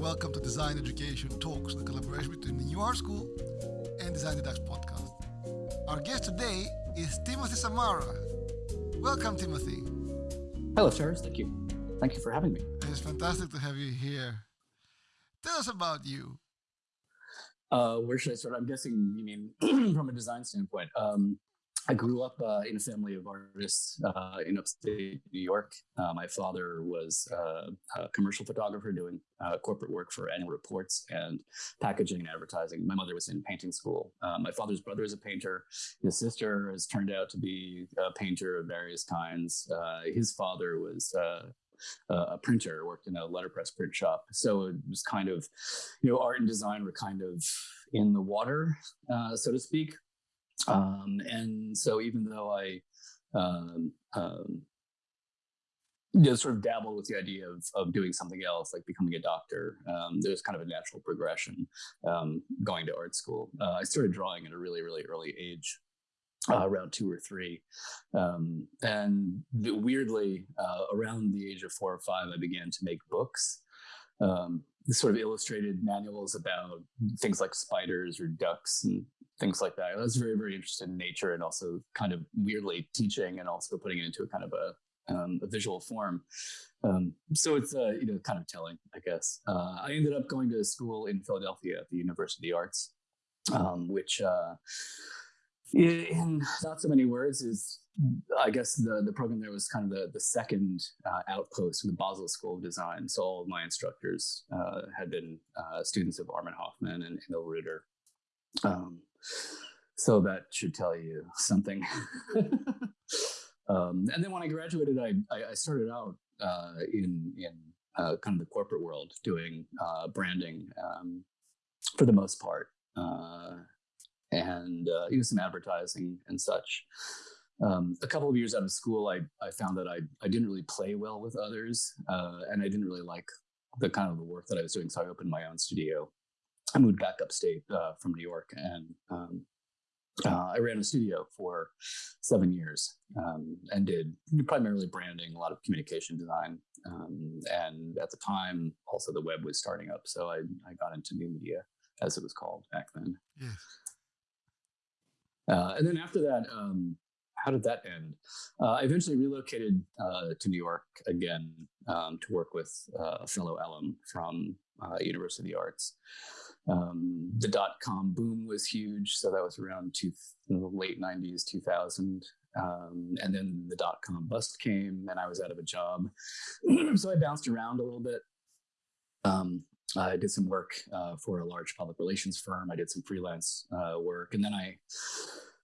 welcome to Design Education Talks, the collaboration between the New Art School and Design Dutch podcast. Our guest today is Timothy Samara. Welcome, Timothy. Hello, Charles. Thank you. Thank you for having me. It's fantastic to have you here. Tell us about you. Uh, where should I start? I'm guessing you mean from a design standpoint. Um, I grew up uh, in a family of artists uh, in upstate New York. Uh, my father was uh, a commercial photographer doing uh, corporate work for annual reports and packaging and advertising. My mother was in painting school. Uh, my father's brother is a painter. His sister has turned out to be a painter of various kinds. his father was a printer, worked in a letterpress print shop. So it was kind of, you know, art and design were kind of in the water, uh, so to speak. Um, and so even though I, um, um, you know, sort of dabbled with the idea of, of doing something else, like becoming a doctor. Um, there's kind of a natural progression um, going to art school. Uh, I started drawing at a really, really early age, uh, around two or three. Um, and weirdly, uh, around the age of four or five, I began to make books. Um, sort of illustrated manuals about things like spiders or ducks and things like that. I was very, very interested in nature and also kind of weirdly teaching and also putting it into a kind of a, um, a visual form. Um, so it's uh, you know kind of telling, I guess. Uh, I ended up going to school in Philadelphia at the University of the Arts, um, which uh, in not so many words is I guess the the program there was kind of the the second uh, outpost of the Basel School of Design. So all of my instructors uh, had been uh, students of Armin Hofmann and Emil Ruder. Um, so that should tell you something. um, and then when I graduated, I, I, started out uh, in, in uh, kind of the corporate world doing uh, branding um, for the most part, uh, and uh, even some advertising and such. Um, a couple of years out of school, I, I found that I, I didn't really play well with others, uh, and I didn't really like the kind of the work that I was doing. So I opened my own studio I moved back upstate uh, from New York and um, uh, I ran a studio for seven years um, and did primarily branding, a lot of communication design. Um, and at the time, also the web was starting up. So I, I got into new media, as it was called back then. Yes. Uh, and then after that, um, how did that end? Uh, I eventually relocated uh, to New York again um, to work with uh, a fellow alum from uh, University of the Arts. Um, the dot com boom was huge, so that was around two, late '90s, 2000. Um, and then the dot com bust came, and I was out of a job, so I bounced around a little bit. Um, I did some work uh, for a large public relations firm. I did some freelance uh, work, and then I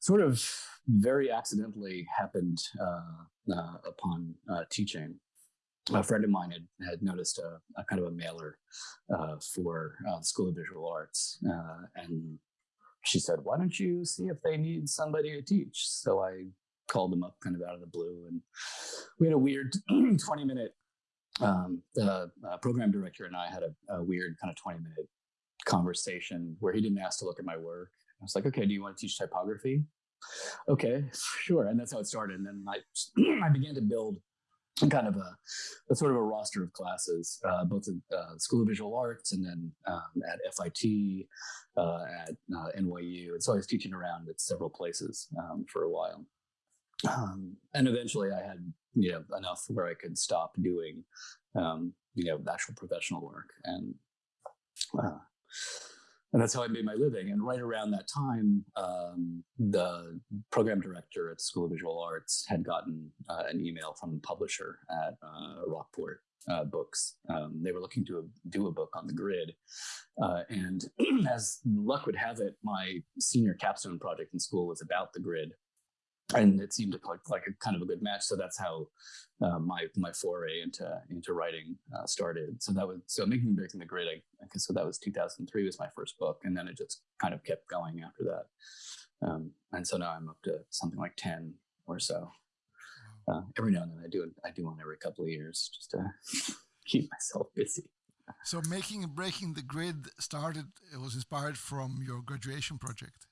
sort of very accidentally happened uh, uh upon uh, teaching a friend of mine had, had noticed a, a kind of a mailer uh, for uh, School of Visual Arts, uh, and she said, "Why don't you see if they need somebody to teach?" So I called them up, kind of out of the blue, and we had a weird twenty minute. Um, the uh, program director and I had a, a weird kind of twenty minute conversation where he didn't ask to look at my work. I was like, "Okay, do you want to teach typography?" Okay, sure, and that's how it started. And then I I began to build kind of a, a, sort of a roster of classes, uh, both at uh, School of Visual Arts and then um, at FIT, uh, at uh, NYU. And so I was teaching around at several places um, for a while. Um, and eventually I had, you know, enough where I could stop doing, um, you know, actual professional work. And uh, and that's how I made my living. And right around that time, um, the program director at School of Visual Arts had gotten uh, an email from the publisher at uh, Rockport uh, Books. Um, they were looking to do a book on the grid. Uh, and as luck would have it, my senior capstone project in school was about the grid and it seemed like, like a kind of a good match. So that's how uh, my my foray into into writing uh, started. So that was so making breaking the grid. I, I guess so that was 2003 was my first book, and then it just kind of kept going after that. Um, and so now I'm up to something like 10 or so. Uh, every now and then I do I do one every couple of years just to keep myself busy. So making and breaking the grid started. It was inspired from your graduation project.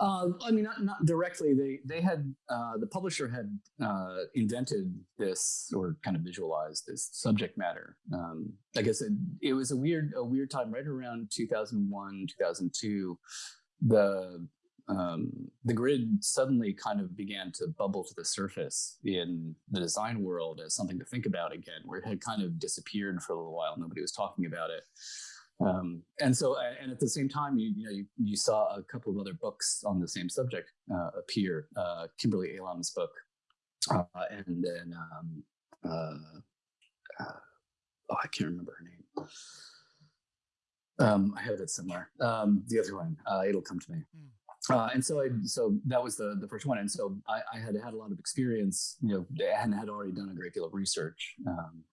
Uh, I mean, not, not directly. They they had uh, the publisher had uh, invented this or kind of visualized this subject matter. Um, I guess it, it was a weird a weird time right around 2001 2002. The um, the grid suddenly kind of began to bubble to the surface in the design world as something to think about again, where it had kind of disappeared for a little while. Nobody was talking about it. Um, and so, and at the same time, you, you know, you, you, saw a couple of other books on the same subject uh, appear. Uh, Kimberly Elam's book, uh, and then um, uh, uh, oh, I can't remember her name. Um, I have it somewhere. Um, the other one, uh, it'll come to me. Mm. and so, I, so that was the the first one, and so I, I, had had a lot of experience, you know, and had already done a great deal of research um,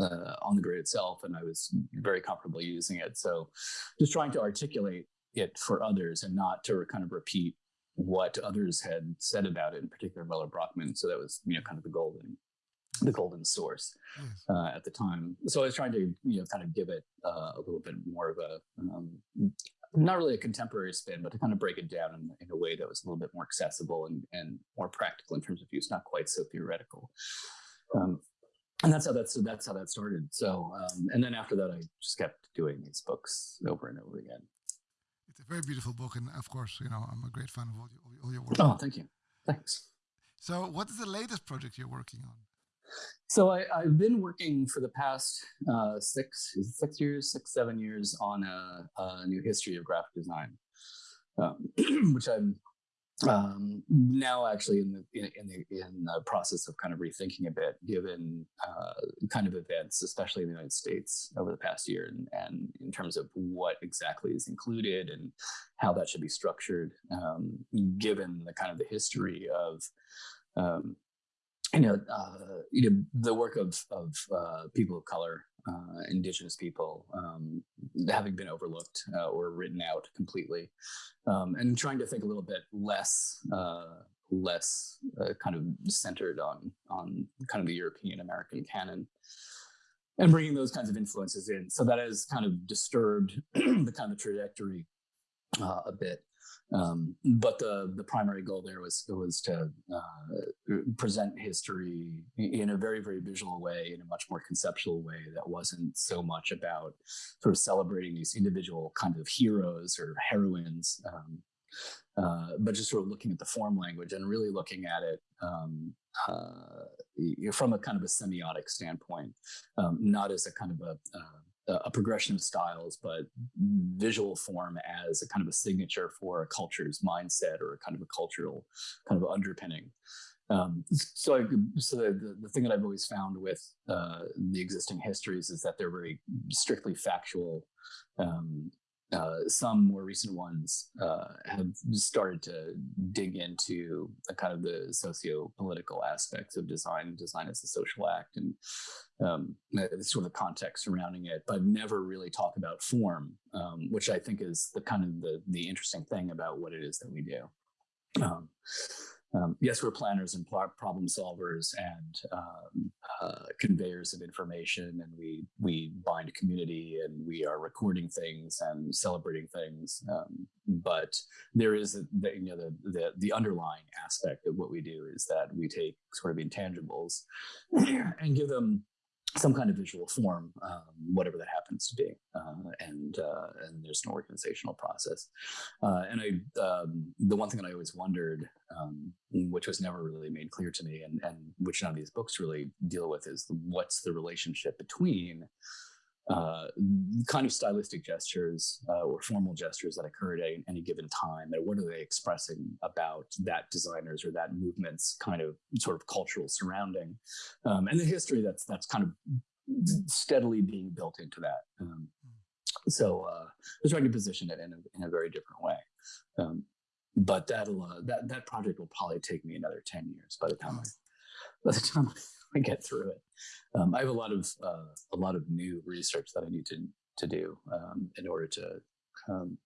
uh, on the grid itself, and I was very comfortable using it. So, just trying to articulate it for others and not to kind of repeat what others had said about it, in particular Müller-Brockmann. So that was you know kind of the golden the golden source uh, at the time. So I was trying to you know kind of give it uh, a little bit more of a um, not really a contemporary spin, but to kind of break it down in, in, a way that was a little bit more accessible and, and more practical in terms of use, not quite so theoretical. Um, and that's how that's that's how that started. So, um, and then after that, I just kept doing these books over and over again. It's a very beautiful book, and of course, you know, I'm a great fan of all, your, all your work. Oh, thank you. Thanks. So, what is the latest project you're working on? So, I, have been working for the past uh, six six years, six seven years on a, a new history of graphic design, um, which I'm um, now actually in the in, in, the in the process of kind of rethinking a bit given uh, kind of events especially in the united states over the past year and, and in terms of what exactly is included and how that should be structured um, given the kind of the history of um, you know, uh, you know the work of of uh, people of color uh, indigenous people um, having been overlooked uh, or written out completely, um, and trying to think a little bit less uh, less uh, kind of centered on on kind of the European American canon. And bringing those kinds of influences in, so that has kind of disturbed the kind of trajectory a bit. Um, but the the primary goal there was was to uh, present history in a very very visual way, in a much more conceptual way that wasn't so much about sort of celebrating these individual kind of heroes or heroines, um, uh, but just sort of looking at the form language and really looking at it um, uh, from a kind of a semiotic standpoint, um, not as a kind of a uh, a progression of styles, but visual form as a kind of a signature for a culture's mindset or a kind of a cultural kind of underpinning. Um, so, I, so the, the thing that I've always found with uh, the existing histories is that they're very strictly factual um, uh, some more recent ones uh, have started to dig into the kind of the socio-political aspects of design, design as a social act, and um, sort of the context surrounding it, but never really talk about form, um, which I think is the kind of the the interesting thing about what it is that we do. Um, um, yes, we're planners and problem solvers and um, uh, conveyors of information, and we we bind community, and we are recording things and celebrating things. Um, but there is the, you know the, the the underlying aspect of what we do is that we take sort of intangibles and give them some kind of visual form, um, whatever that happens to be, uh, and uh, and there's an organizational process. Uh, and I, um, the one thing that I always wondered, um, which was never really made clear to me, and and which none of these books really deal with, is what's the relationship between uh, kind of stylistic gestures uh, or formal gestures that occur at any given time and what are they expressing about that designer's or that movement's kind of sort of cultural surrounding um, and the history that's that's kind of steadily being built into that um, so uh, we're trying to position it in a, in a very different way um, but that'll uh, that that project will probably take me another 10 years by the time I, by the time I get through it um, I have a lot of uh, a lot of new research that I need to to do um, in order to um,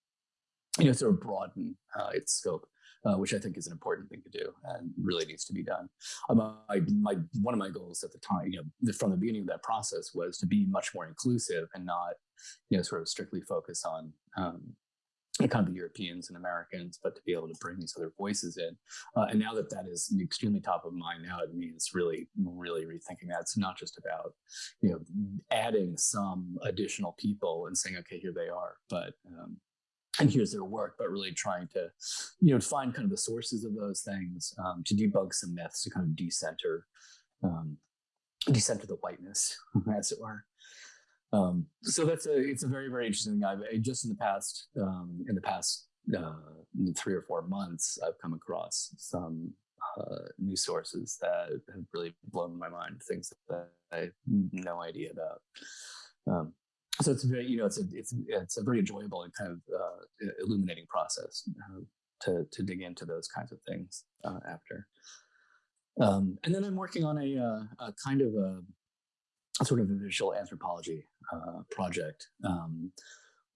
you know sort of broaden uh, its scope, uh, which I think is an important thing to do and really needs to be done. Um, I, my one of my goals at the time, you know, from the beginning of that process was to be much more inclusive and not you know sort of strictly focus on um, kind of the Europeans and Americans, but to be able to bring these other voices in. Uh, and now that that is extremely top of mind, now it means really, really rethinking that. It's not just about, you know, adding some additional people and saying, okay, here they are, but um, and here's their work, but really trying to, you know, find kind of the sources of those things, um, to debug some myths, to kind of decenter, um, decenter the whiteness, as it were. Um, so that's a it's a very very interesting. thing. I've just in the past um, in the past uh, three or four months, I've come across some uh, news sources that have really blown my mind. Things that I had no idea about. Um, so it's very you know it's a it's it's a very enjoyable and kind of uh, illuminating process uh, to to dig into those kinds of things uh, after. Um, and then I'm working on a, uh, a kind of a sort of a visual anthropology uh, project. Um,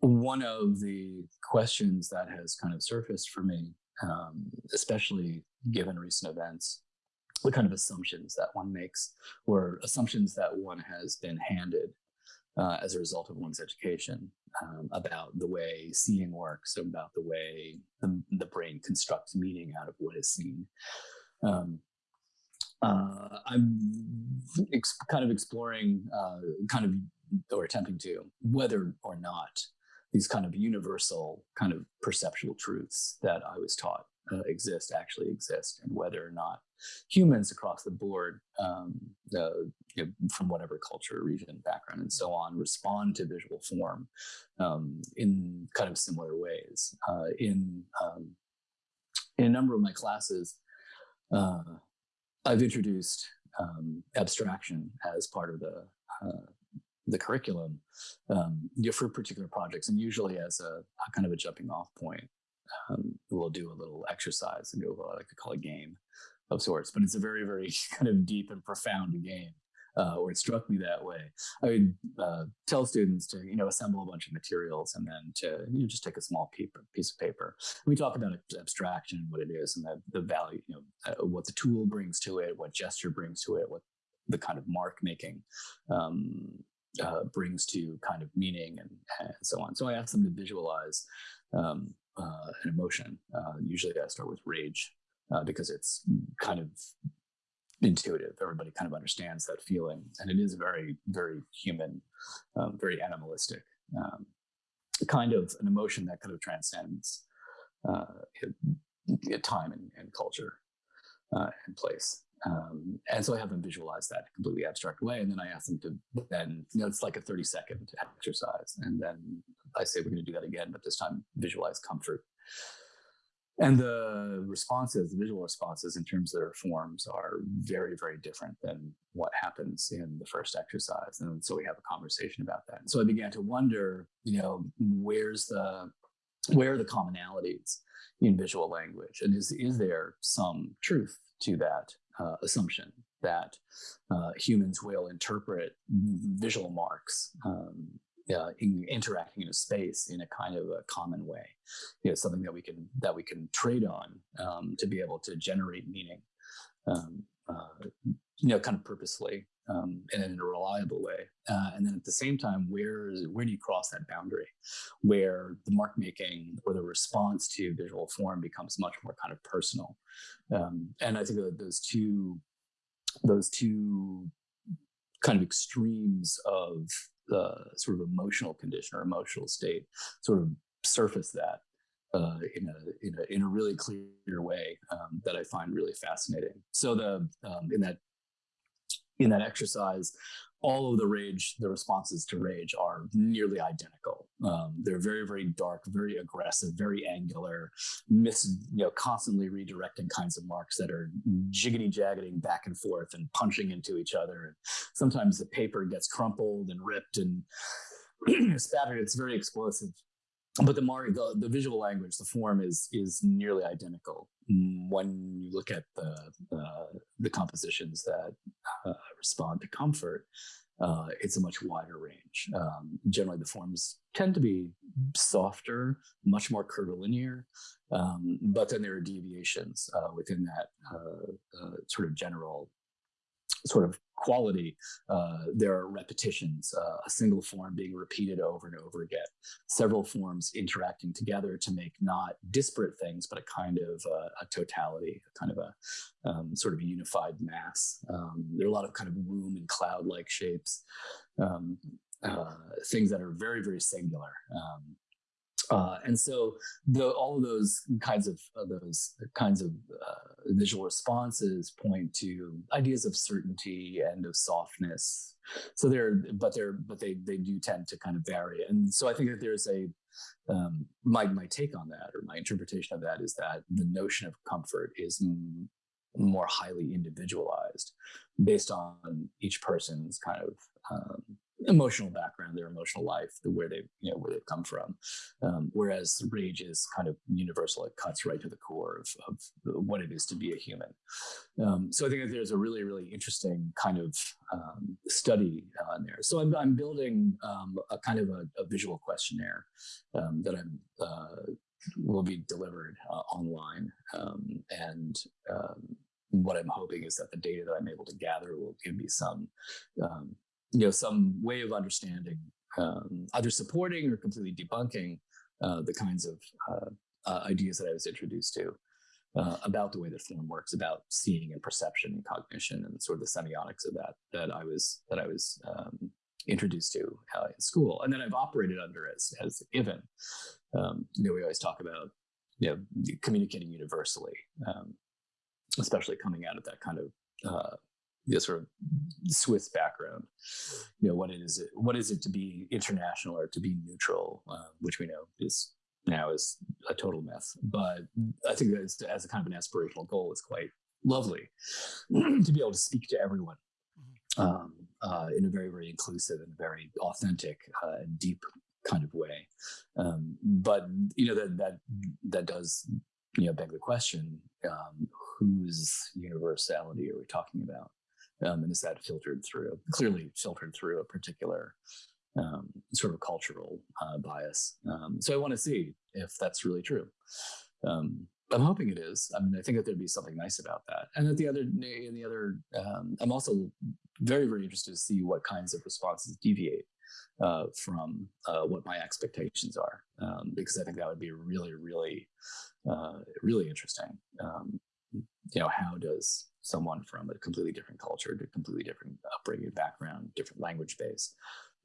one of the questions that has kind of surfaced for me, um, especially given recent events, the kind of assumptions that one makes, or assumptions that one has been handed uh, as a result of one's education um, about the way seeing works, about the way the, the brain constructs meaning out of what is seen. Um, uh, I'm ex- kind of exploring, uh, kind of, or attempting to, whether or not these kind of universal kind of perceptual truths that I was taught uh, exist actually exist, and whether or not humans across the board, um, you know, from whatever culture, region, background, and so on, respond to visual form um, in kind of similar ways. Uh, in um, in a number of my classes, uh, I've introduced um, abstraction as part of the uh, the curriculum um, for particular projects, and usually as a, a kind of a jumping off point. Um, we'll do a little exercise and do what I like to call a game of sorts, but it's a very, very kind of deep and profound game uh, or it struck me that way. I would uh, tell students to, you know, assemble a bunch of materials and then to you know, just take a small piece of paper. We talk about abstraction, what it is, and the, the value, you know, uh, what the tool brings to it, what gesture brings to it, what the kind of mark making um, uh, brings to kind of meaning and, and, so on. So I ask them to visualize um, uh, an emotion. Uh, usually I start with rage because it's kind of intuitive. Everybody kind of understands that feeling, and it is very, very human, um, very animalistic, um, kind of an emotion that kind of transcends uh, time and, and culture uh, and place. Um, and so I have them visualize that in a completely abstract way, and then I ask them to then, you know, it's like a 30 second exercise, and then I say we're going to do that again, but this time visualize comfort and the responses, the visual responses in terms of their forms are very, very different than what happens in the first exercise. And so we have a conversation about that. And so I began to wonder, you know, where's the, where are the commonalities in visual language? And is, is there some truth to that uh, assumption that uh, humans will interpret visual marks um, uh, in interacting in a space in a kind of a common way. You know, something that we can that we can trade on um, to be able to generate meaning. Um, uh, you know, kind of purposely um, and in a reliable way. Uh, and then at the same time, where is where do you cross that boundary, where the mark making or the response to visual form becomes much more kind of personal? Um, and I think that those two those two kind of extremes of the sort of emotional condition or emotional state sort of surface that uh, in a in a in a really clear way um, that I find really fascinating. So the um, in that in that exercise, all of the rage, the responses to rage are nearly identical. Um, they're very, very dark, very aggressive, very angular, miss, you know, constantly redirecting kinds of marks that are jiggity jaggeting back and forth and punching into each other. And sometimes the paper gets crumpled and ripped and spattered. It's very explosive but the the, the visual language the form is is nearly identical when you look at the uh, the compositions that uh, respond to comfort uh, it's a much wider range. Um, generally the forms tend to be softer much more curvilinear um, but then there are deviations uh, within that uh, uh, sort of general sort of quality, uh, there are repetitions, uh, a single form being repeated over and over again, several forms interacting together to make not disparate things, but a kind of uh, a totality, a kind of a um, sort of a unified mass. Um, there are a lot of kind of womb and cloud-like shapes, um, uh, things that are very, very singular. Uh, and so the, all of those kinds of uh, those kinds of uh, visual responses point to ideas of certainty and of softness. So they're, but they're, but they they do tend to kind of vary. And so I think that there's a um, my my take on that or my interpretation of that is that the notion of comfort is more highly individualized based on each person's kind of um, emotional background, their emotional life, the where they you know where they've come from. Um, whereas rage is kind of universal; it cuts right to the core of, of what it is to be a human. Um, so I think that there's a really really interesting kind of um, study uh, in there. So I'm I'm building um, a kind of a, a visual questionnaire um, that I'm. Uh, will be delivered uh, online um, and what I'm hoping is that the data that I'm able to gather will give me some um, you know some way of understanding um, either supporting or completely debunking uh, the kinds of uh, uh, ideas that I was introduced to uh, about the way that form works, about seeing and perception and cognition, and sort of the semiotics of that that I was that I was um, introduced to uh, in school, and then I've operated under as as a given. Um, you know, we always talk about you know communicating universally, um, especially coming out of that kind of uh, the sort of Swiss background. You know, what is it? What is it to be international or to be neutral, uh, which we know is now is a total mess. But I think that as a kind of an aspirational goal, it's quite lovely to be able to speak to everyone mm-hmm. um, uh, in a very, very inclusive and very authentic uh, and deep kind of way. Um, but you know that that that does you know beg the question: um, whose universality are we talking about? Um, and is that filtered through clearly filtered through a particular um, sort of cultural uh, bias. Um, so i want to see if that's really true. Um, i'm hoping it is. I mean i think that there'd be something nice about that. And that the other in the other um, i'm also very very interested to see what kinds of responses deviate uh, from uh, what my expectations are um, because i think that would be really really uh, really interesting. You know how does someone from a completely different culture, to completely different upbringing, background, different language base,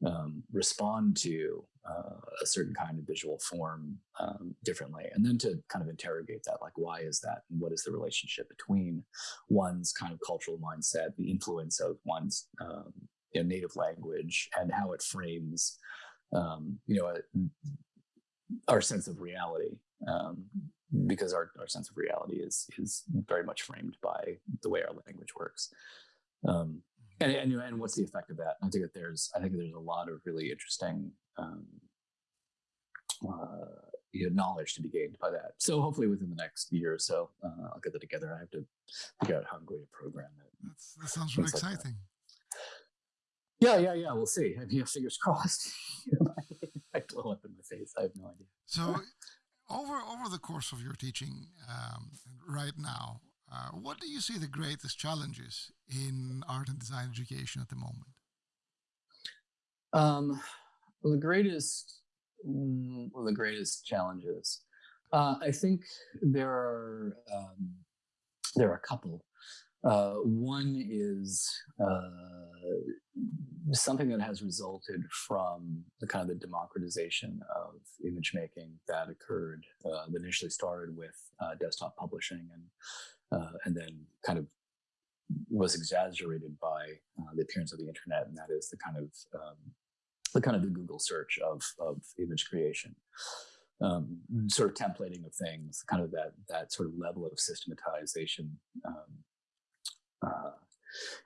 um, respond to uh, a certain kind of visual form um, differently, and then to kind of interrogate that, like why is that, and what is the relationship between one's kind of cultural mindset, the influence of one's um, you know, native language, and how it frames, um, you know, a, our sense of reality. Um, because our, our sense of reality is is very much framed by the way our language works. Um, and, and, and what's the effect of that? I think that there's I think there's a lot of really interesting um, uh, you know, knowledge to be gained by that. So hopefully within the next year or so, uh, I'll get that together. I have to figure out how I'm going to program it. That's, that sounds really exciting. yeah, yeah, yeah. We'll see. I mean, fingers crossed. I blow up in my face. I have no idea. So over over the course of your teaching um, right now, uh, what do you see the greatest challenges in art and design education at the moment? Um, well, the greatest, mm, well, the greatest challenges. Uh, I think there are um, there are a couple. Uh, one is uh, something that has resulted from the kind of the democratization of image making that occurred uh, that initially started with uh, desktop publishing and uh, and then kind of was exaggerated by uh, the appearance of the internet, and that is the kind of um, the kind of the Google search of of image creation. Um, sort of templating of things, kind of that that sort of level of systematization um, uh,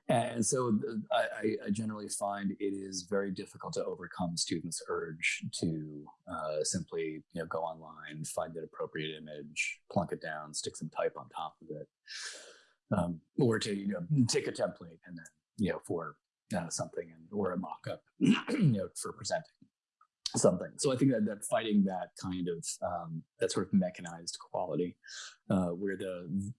and so I, I, generally find it is very difficult to overcome students' urge to uh, simply you know go online, find an appropriate image, plunk it down, stick some type on top of it, um, or to you know take a template and then you know for uh, something and or a mock-up you know for presenting something. So I think that, that fighting that kind of um, that sort of mechanized quality, uh, where the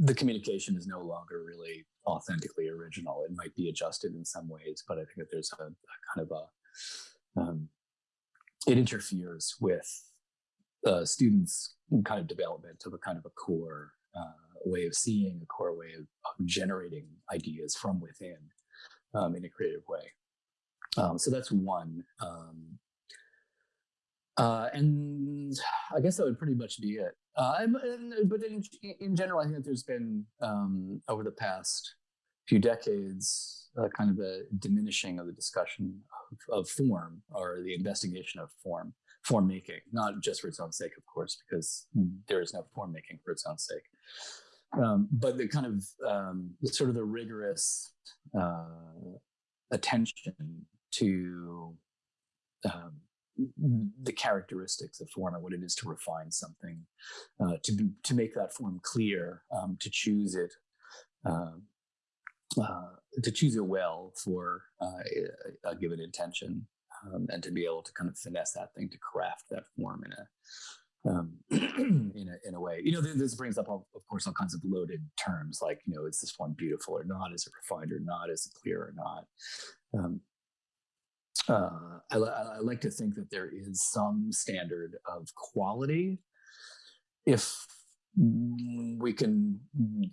the communication is no longer really authentically original. It might be adjusted in some ways, but I think that there's a, a kind of a um, it interferes with uh, students' kind of development of a kind of a core uh, way of seeing, a core way of, of generating ideas from within um, in a creative way. Um, so that's one. Uh, and I guess that would pretty much be it. Uh, but in, in general, I think there's been um, over the past few decades uh, kind of a diminishing of the discussion of, of, form or the investigation of form, form making, not just for its own sake, of course, because there is no form making for its own sake. Um, but the kind of um, sort of the rigorous uh, attention to um, the characteristics of form and what it is to refine something, uh, to to make that form clear, um, to choose it, uh, uh, to choose it well for uh, a, a, given intention, um, and to be able to kind of finesse that thing to craft that form in a um, in a in a way. You know, this brings up, all, of course, all kinds of loaded terms like, you know, is this form beautiful or not? Is it refined or not? Is it clear or not? Um, uh, I, I, like to think that there is some standard of quality. If we can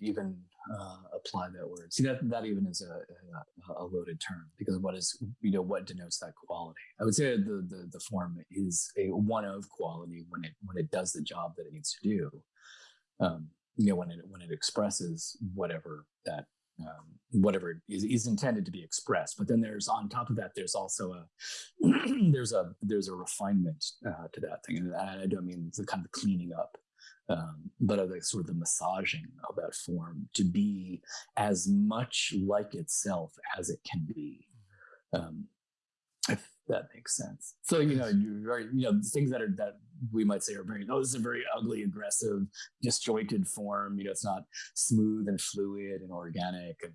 even uh, apply that word, see that that even is a, a, a, loaded term because what is you know what denotes that quality? I would say the the, the form is a one of quality when it when it does the job that it needs to do. Um, you know when it when it expresses whatever that um, whatever is, is, intended to be expressed. But then there's on top of that, there's also a there's a there's a refinement uh, to that thing, and I don't mean the kind of cleaning up, um, but of the sort of the massaging of that form to be as much like itself as it can be. Um, if that makes sense. So you know, you're very, you know, things that are that we might say are very, oh, this is a very ugly, aggressive, disjointed form. You know, it's not smooth and fluid and organic and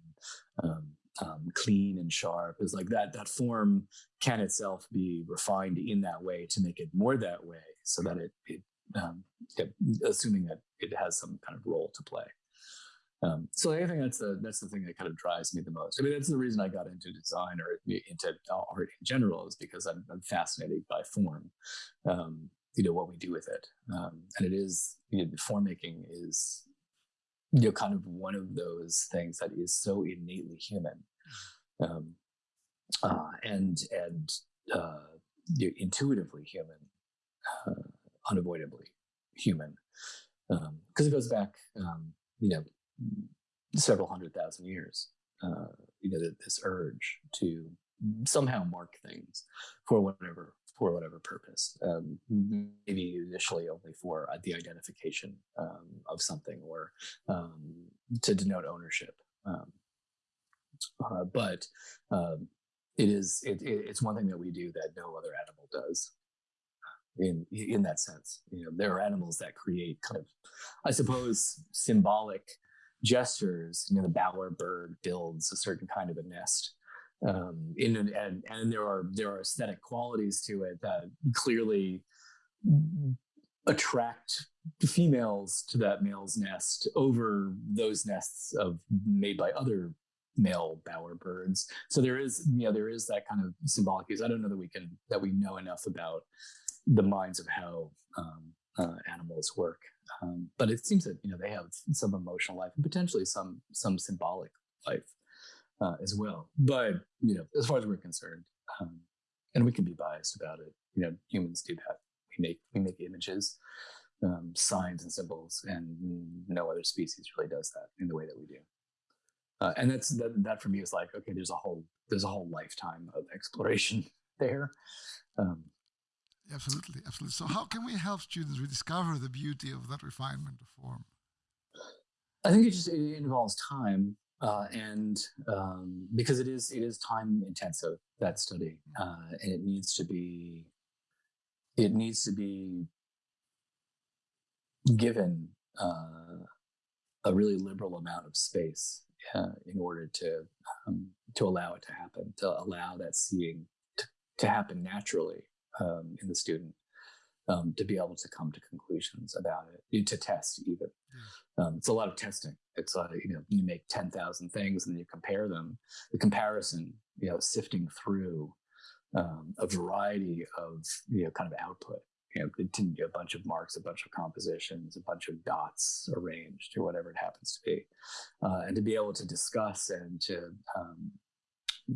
um, um, clean and sharp. Is like that. That form can itself be refined in that way to make it more that way, so that it, it, um, assuming that it has some kind of role to play. Um, so I think that's the that's the thing that kind of drives me the most. I mean, that's the reason I got into design or into art in general is because I'm, I'm fascinated by form. Um, you know what we do with it, um, and it is you know, form making is you know kind of one of those things that is so innately human, um, uh, and and uh, intuitively human, uh, unavoidably human, um because um, it goes back um, you know several hundred thousand years. Uh, you know, this urge to somehow mark things for whatever for whatever purpose. Um, maybe initially only for uh, the identification um, of something or um, to denote ownership. Um, uh, but um, it is it, it, it's one thing that we do that no other animal does. In in that sense, you know, there are animals that create kind of, I suppose, symbolic gestures. You know, the bowerbird builds a certain kind of a nest. Um, in an, and and there are there are aesthetic qualities to it that clearly attract females to that male's nest over those nests of made by other male bowerbirds. So there is, you know, there is that kind of symbolic use. I don't know that we can that we know enough about the minds of how um, uh, animals work. Um, but it seems that you know they have some emotional life and potentially some some symbolic life uh, as well. But you know, as far as we're concerned, um, and we can be biased about it. You know, humans do that. We make we make images, um, signs, and symbols, and no other species really does that in the way that we do. Uh, and that's that, that for me is like okay, there's a whole there's a whole lifetime of exploration there. Um, Absolutely, absolutely. So, how can we help students rediscover the beauty of that refinement of form? I think it just it involves time, uh, and um, because it is it is time intensive that study, mm. uh, and it needs to be it needs to be given uh, a really liberal amount of space uh, in order to um, to allow it to happen, to allow that seeing to, to happen naturally um, in the student. Um, to be able to come to conclusions about it, to test even. Um, it's a lot of testing. It's like, you know, you make 10,000 things and then you compare them. The comparison, you know, sifting through um, a variety of, you know, kind of output, you know, a bunch of marks, a bunch of compositions, a bunch of dots arranged or whatever it happens to be. Uh, and to be able to discuss and to, um,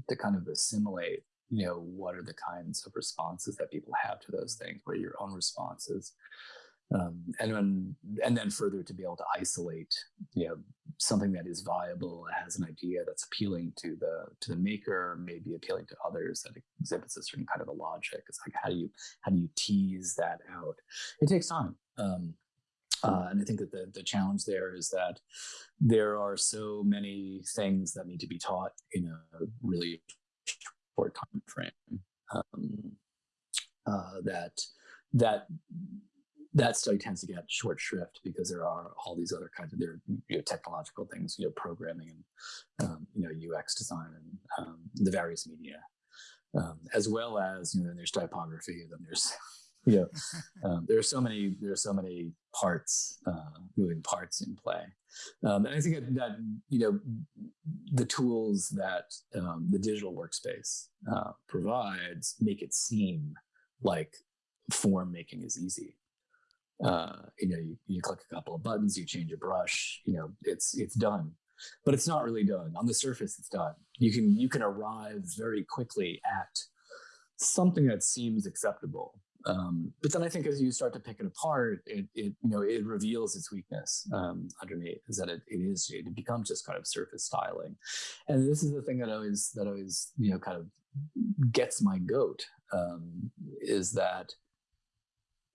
to kind of assimilate you know what are the kinds of responses that people have to those things? What are your own responses? Um, and then and then further to be able to isolate you know something that is viable has an idea that's appealing to the to the maker maybe appealing to others that exhibits a certain kind of a logic. It's like how do you how do you tease that out? It takes time. Um, uh, and I think that the, the challenge there is that there are so many things that need to be taught in a really short time frame um, uh, that that that study tends to get short shrift because there are all these other kinds of there you know, technological things, you know, programming and um, you know UX design and um, the various media, um, as well as you know there's typography, and then there's know um, there are so many there are so many parts uh, moving parts in play, um, and I think that, that, you know the tools that um, the digital workspace uh, provides make it seem like form making is easy uh, you know, you, you click a couple of buttons, you change a brush, you know, it's it's done. But it's not really done. On the surface, it's done. You can you can arrive very quickly at something that seems acceptable. Um, but then I think as you start to pick it apart, it, it you know it reveals its weakness um, underneath is that it, it is it becomes just kind of surface styling, and this is the thing that always that always you know kind of gets my goat um, is that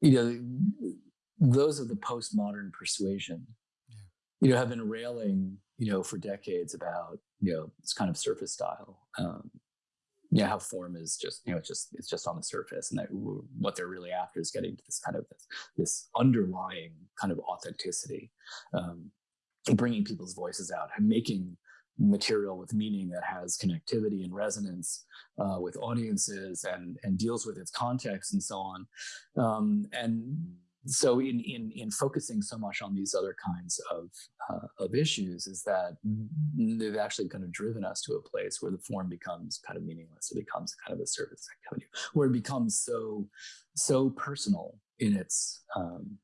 you know those of the postmodern persuasion, yeah. you know, have been railing, you know, for decades about, you know, this kind of surface style. Um, yeah, how form is just, you know, it's just it's just on the surface, and that what they're really after is getting to this kind of this, this underlying kind of authenticity, um, bringing people's voices out and making material with meaning that has connectivity and resonance uh, with audiences and and deals with its context and so on. Um, and so in, in in focusing so much on these other kinds of uh, of issues is that they've actually kind of driven us to a place where the form becomes kind of meaningless. It becomes kind of a service activity where it becomes so so personal in its um,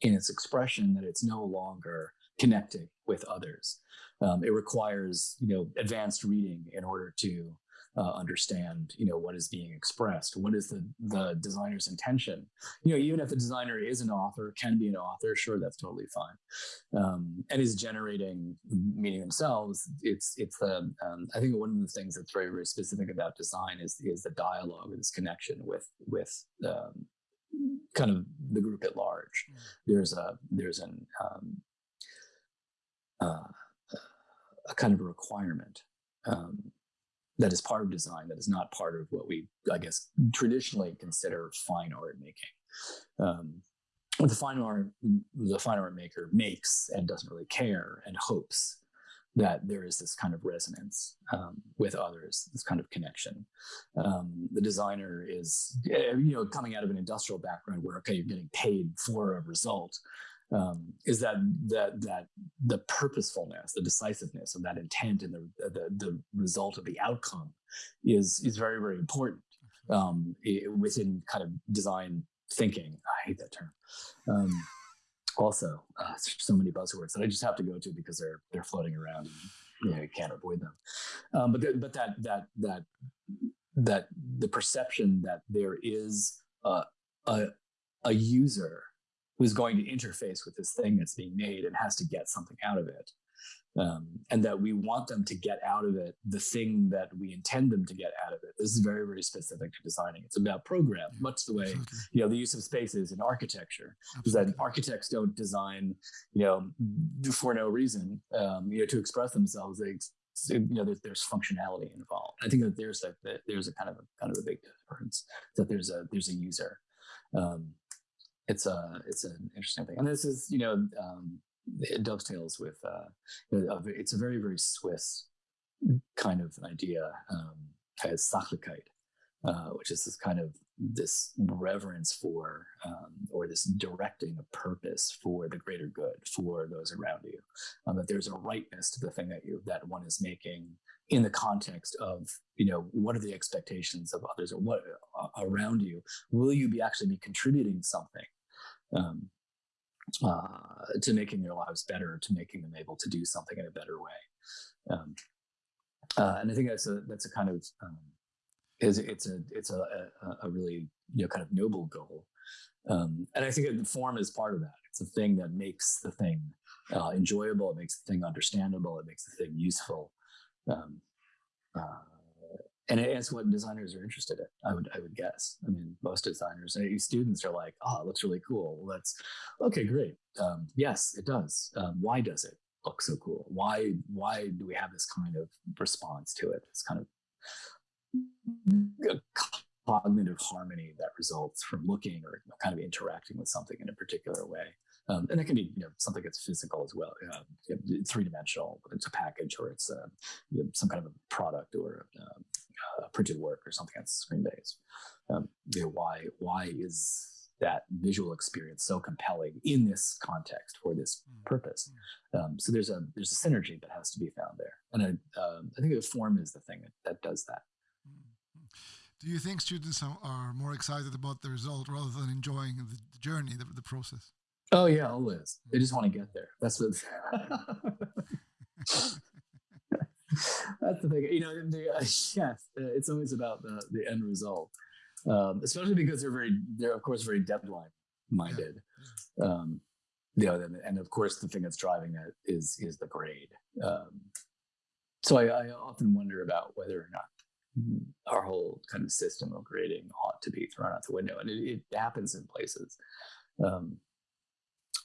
in its expression that it's no longer connecting with others. Um, it requires you know advanced reading in order to uh, understand you know what is being expressed what is the the designer's intention. You know even if the designer is an author can be an author sure that's totally fine. Um, and is generating meaning themselves it's it's the um, i think one of the things that's very very specific about design is is the dialogue this connection with with um, kind of the group at large. Mm. there's a there's an um, uh, a kind of a requirement um, that is part of design that is not part of what we i guess traditionally consider fine art making um, the fine art the fine art maker makes and doesn't really care and hopes that there is this kind of resonance um, with others, this kind of connection. Um, the designer is, eh, you know, coming out of an industrial background where, okay, you're getting paid for a result um, is that that that the purposefulness, the decisiveness of that intent, and the, the the result of the outcome is is very very important um, within kind of design thinking. I hate that term. Um, also, uh, so many buzzwords that I just have to go to because they're they're floating around. And, you, know, you can't avoid them. Um, but the, but that that that that the perception that there is a, a, a user who's going to interface with this thing that's being made and has to get something out of it. Um, and that we want them to get out of it the thing that we intend them to get out of it. This is very, very specific to designing. It's about program, much the way Absolutely. you know the use of spaces in architecture. Is that architects don't design, you know, for no reason, um, you know, to express themselves. They, you know, there's, there's functionality involved. I think that there's a that there's a kind of a kind of a big difference. That there's a there's a user. Um, it's a it's an interesting thing, and this is you know um, it dovetails with uh, it's a very very Swiss kind of idea um, as Sachlichkeit, uh, which is this kind of this reverence for um, or this directing of purpose for the greater good for those around you. Um, that there's a rightness to the thing that you that one is making in the context of you know what are the expectations of others or what uh, around you? Will you be actually be contributing something um, uh, to making their lives better to making them able to do something in a better way. Um, uh, and i think that's a that's a kind of um, is it's a it's a, a, a, really you know kind of noble goal. Um, and i think the form is part of that. It's a thing that makes the thing uh, enjoyable it makes the thing understandable it makes the thing useful. Um, uh, and it's what designers are interested in. I would I would guess. I mean, most designers, and students are like, "Oh, it looks really cool." Well, that's okay, great. Um, yes, it does. Um, why does it look so cool? Why why do we have this kind of response to it? It's kind of cognitive harmony that results from looking or kind of interacting with something in a particular way. Um, and it can be you know, something that's physical as well, uh, three dimensional. It's a package or it's a, you know, some kind of a product or a, a printed work or something that's screen based. Um, you know, why why is that visual experience so compelling in this context for this mm. purpose? Mm. Um, so there's a there's a synergy that has to be found there, and I, um, I think the form is the thing that, that does that. Mm. Do you think students are more excited about the result rather than enjoying the journey, the, the process? Oh yeah, always. They just want to get there. That's what. That's the thing. You know, the, uh, yes, uh, it's always about the the end result, um, especially because they're very, they're of course very deadline minded. Yeah. Um, you know, and, and, of course the thing that's driving that is is the grade. Um, so I, I often wonder about whether or not our whole kind of system of grading ought to be thrown out the window, and it, it happens in places. Um,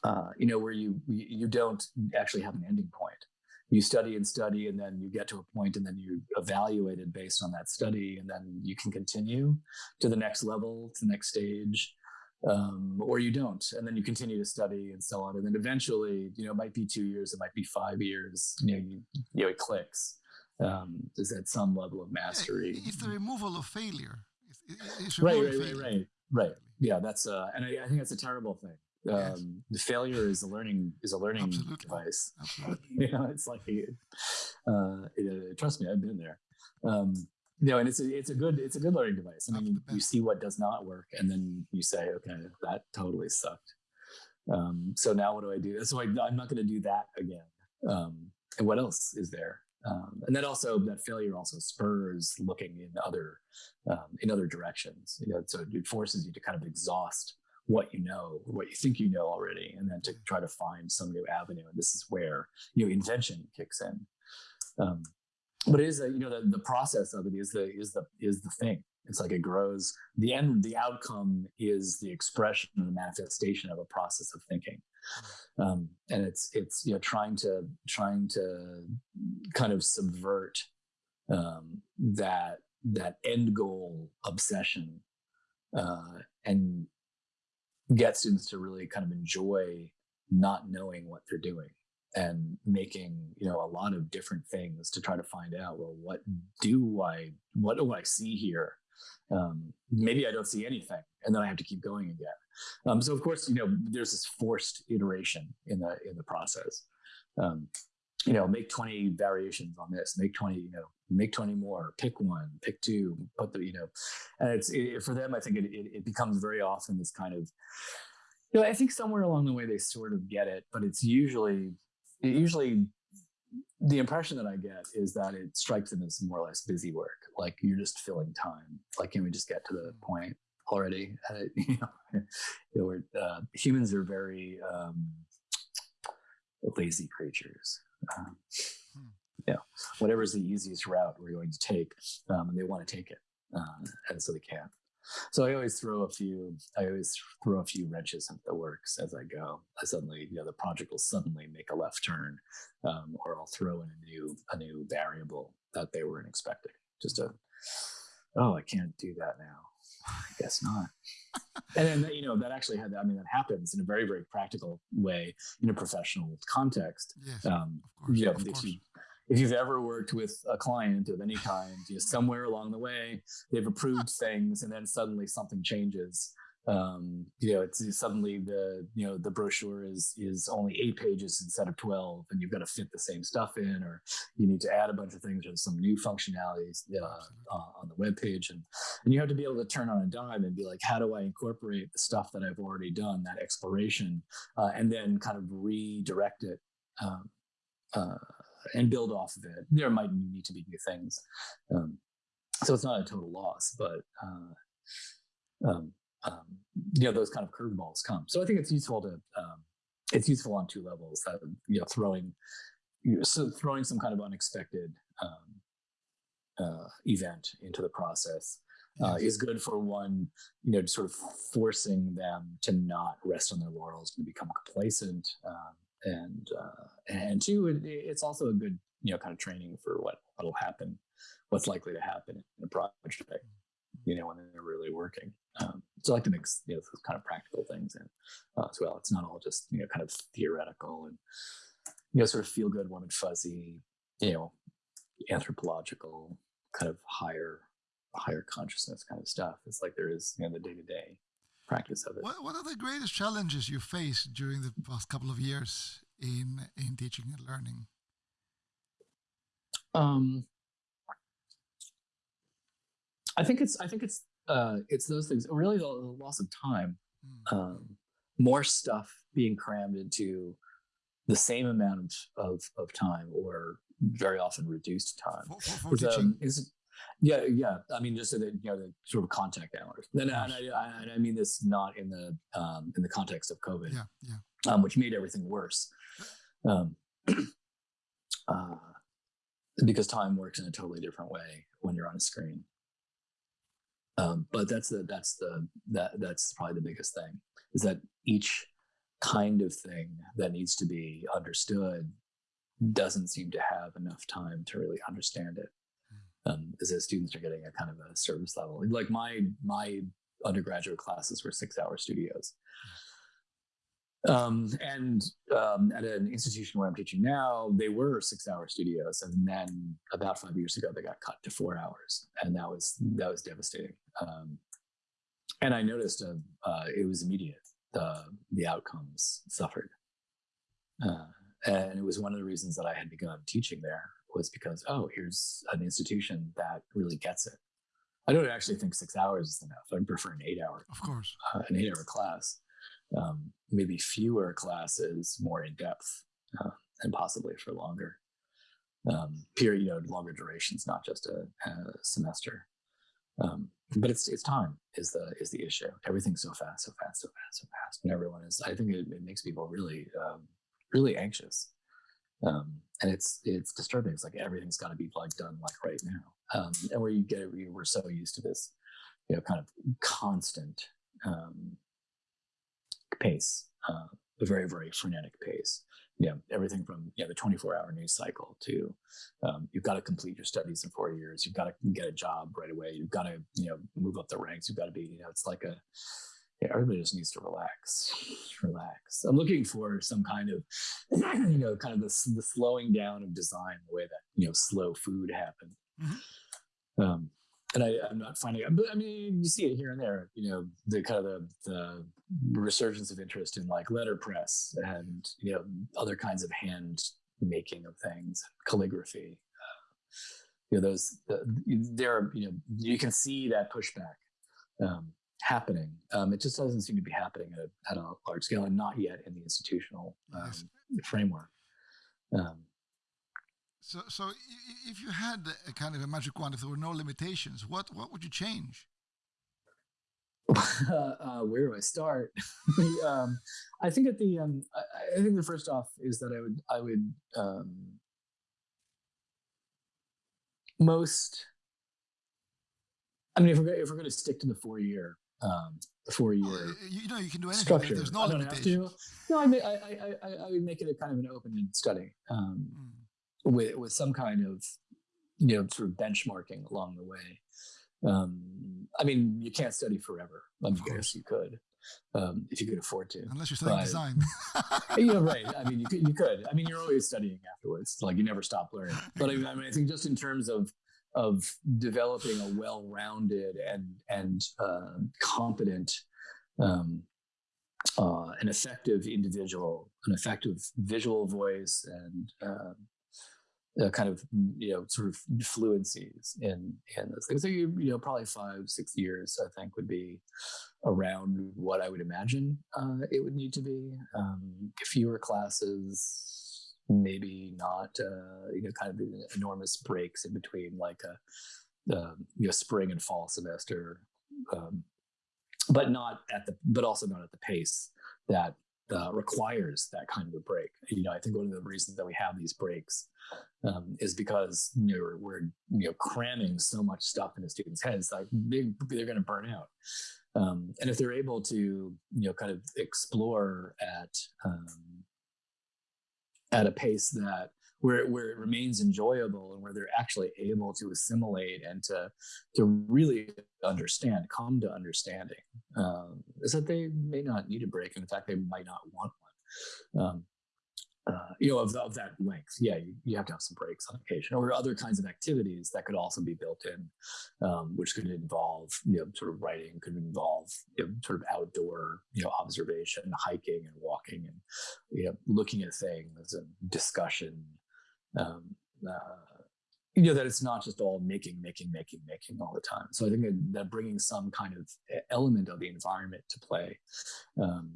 uh, you know, where you you don't actually have an ending point. You study and study, and then you get to a point, and then you evaluate it based on that study, and then you can continue to the next level, to the next stage, um, or you don't, and then you continue to study and so on, and then eventually, you know, it might be two years, it might be five years. You know, you, you know, it clicks. Um, is at some level of mastery. It's the removal of failure. It's, it's right, right, failure. right, right, right. Yeah, that's uh, and I, I think that's a terrible thing um, yes. the failure is a learning is a learning Absolutely. device. Absolutely. you know, it's like uh, it, trust me, I've been there. Um, you know, and it's a it's a good it's a good learning device. I mean, you see what does not work, and then you say, okay, that totally sucked. Um, so now what do I do? So I, am not going to do that again. Um, and what else is there? Um, and then also that failure also spurs looking in other um, in other directions. You know, so it forces you to kind of exhaust what you know, what you think you know already, and then to try to find some new avenue. And this is where you know invention kicks in. Um, but it is a, you know the, the process of it is the is the is the thing. It's like it grows. The end, the outcome is the expression and the manifestation of a process of thinking. Um, and it's it's you know trying to trying to kind of subvert um, that that end goal obsession uh, and get students to really kind of enjoy not knowing what they're doing and making you know a lot of different things to try to find out well what do i what do i see here? Um, maybe i don't see anything and then i have to keep going again. Um, so of course you know there's this forced iteration in the in the process. Um, you know make 20 variations on this make 20 you know make 20 more pick one pick two put the you know and it's it, for them i think it, it, it, becomes very often this kind of you know i think somewhere along the way they sort of get it but it's usually it usually the impression that i get is that it strikes them as more or less busy work like you're just filling time like can we just get to the point already? Uh, you know, uh, humans are very um, lazy creatures um, you know, whatever is the easiest route we're going to take, um, and they want to take it, uh, and so they can. So I always throw a few, I always throw a few wrenches into the works as I go. I suddenly, you know, the project will suddenly make a left turn, um, or I'll throw in a new, a new variable that they weren't expecting. Just a, oh, I can't do that now. I guess not. and then you know that actually had I mean that happens in a very very practical way in a professional context. Yes, um, of course, you know, of if you if you've ever worked with a client of any kind, you know, somewhere along the way they've approved things, and then suddenly something changes. Um, you know, it's suddenly the you know the brochure is is only eight pages instead of twelve, and you've got to fit the same stuff in, or you need to add a bunch of things or some new functionalities uh, uh, on the web page, and and you have to be able to turn on a dime and be like, how do I incorporate the stuff that I've already done, that exploration, uh, and then kind of redirect it. Um, uh, and build off of it. There might need to be new things. Um, so it's not a total loss, but uh, um, um, you know those kind of curveballs come. So I think it's useful to um, it's useful on two levels. That you know throwing you know, so throwing some kind of unexpected um, uh, event into the process. Uh, is good for one, you know, sort of forcing them to not rest on their laurels and become complacent, um, and uh, and two, it, it's also a good you know kind of training for what what'll happen, what's likely to happen in a project, you know, when they're really working. Um, so I like to mix you know those kind of practical things in uh, as well. It's not all just you know kind of theoretical and you know sort of feel good, warm and fuzzy, you know, anthropological kind of higher higher consciousness kind of stuff. It's like there is you know the day to day practice of it. What, what are the greatest challenges you faced during the past couple of years in in teaching and learning? Um, I think it's I think it's uh, it's those things. Really, the, the loss of time, mm. um, more stuff being crammed into the same amount of, of, of time, or very often reduced time. For, for, for um, yeah, yeah. I mean, just so that you know the sort of contact hours. And I, I, I, mean this not in the um, in the context of COVID, yeah, yeah. Um, which made everything worse. Um, uh, because time works in a totally different way when you're on a screen. Um, but that's the that's the that that's probably the biggest thing is that each kind of thing that needs to be understood doesn't seem to have enough time to really understand it um, is that students are getting a kind of a service level. Like my my undergraduate classes were six hour studios. Um, and um, at an institution where I'm teaching now, they were six hour studios, and then about five years ago, they got cut to four hours, and that was that was devastating. Um, and I noticed uh, uh, it was immediate. The the outcomes suffered, uh, and it was one of the reasons that I had begun teaching there was because oh here's an institution that really gets it. I don't actually think six hours is enough. I'd prefer an eight hour of course. uh, an eight hour class um, maybe fewer classes more in depth uh, and possibly for longer. Um, period you know longer durations not just a, a semester. Um, but it's it's time is the is the issue. Everything's so fast so fast so fast so fast and everyone is i think it, it makes people really um, really anxious. Um, and it's it's disturbing. It's like everything's got to be like done like right now, um, and where you get we're so used to this, you know, kind of constant um, pace, uh, a very very frenetic pace. You know, everything from you know, the 24 hour news cycle to um, you've got to complete your studies in four years. You've got to get a job right away. You've got to you know move up the ranks. You've got to be you know it's like a yeah, everybody just needs to relax, relax. I'm looking for some kind of, you know, kind of the, the slowing down of design, the way that you know slow food happened. Mm-hmm. Um, and I, am not finding, but I mean, you see it here and there. You know, the kind of the, the resurgence of interest in like letterpress and you know other kinds of hand making of things, calligraphy. Uh, you know, those the, there are you know you can see that pushback. Um, happening. Um, it just doesn't seem to be happening at a, at a large scale and not yet in the institutional um, framework. Um, so, so if you had a kind of a magic wand, if there were no limitations, what what would you change? uh, where do I start? um, I think at the um, I, I, think the first off is that I would I would um, most. I mean, if we're if we're going to stick to the four year um, four year well, you know you can do anything structure. there's no I don't have to. No, I, mean, I, I, I, would make it a kind of an open-ended study um, mm. With with some kind of you know sort of benchmarking along the way. Um, I mean, you can't study forever. I mean, guess you could, um, if you could afford to. Unless you're studying But- design. you know, right. I mean, you could, you could. I mean, you're always studying afterwards. Like you never stop learning. But I mean, I, mean, I think just in terms of of developing a well-rounded and and uh, competent um, uh, an effective individual, an effective visual voice, and um, uh, kind of you know sort of fluencies in in those things. So you you know probably five six years I think would be around what I would imagine uh, it would need to be. Um, fewer classes, maybe not uh, you know kind of enormous breaks in between like a um, you know spring and fall semester. Um, but not at the but also not at the pace that uh, requires that kind of a break. You know i think one of the reasons that we have these breaks um, is because you know, we're, you know cramming so much stuff into students heads like they, they're going to burn out. Um, and if they're able to you know kind of explore at um, at a pace that where where it remains enjoyable and where they're actually able to assimilate and to to really understand, come to understanding, um, is that they may not need a break. And in fact, they might not want one. Um, uh, you know, of, of that length, yeah, you, you have to have some breaks on occasion, or other kinds of activities that could also be built in, um, which could involve, you know, sort of writing, could involve, you know, sort of outdoor, you know, observation, hiking and walking, and you know, looking at things and discussion, um, uh, you know that it's not just all making making making making all the time. So i think that, that bringing some kind of element of the environment to play um,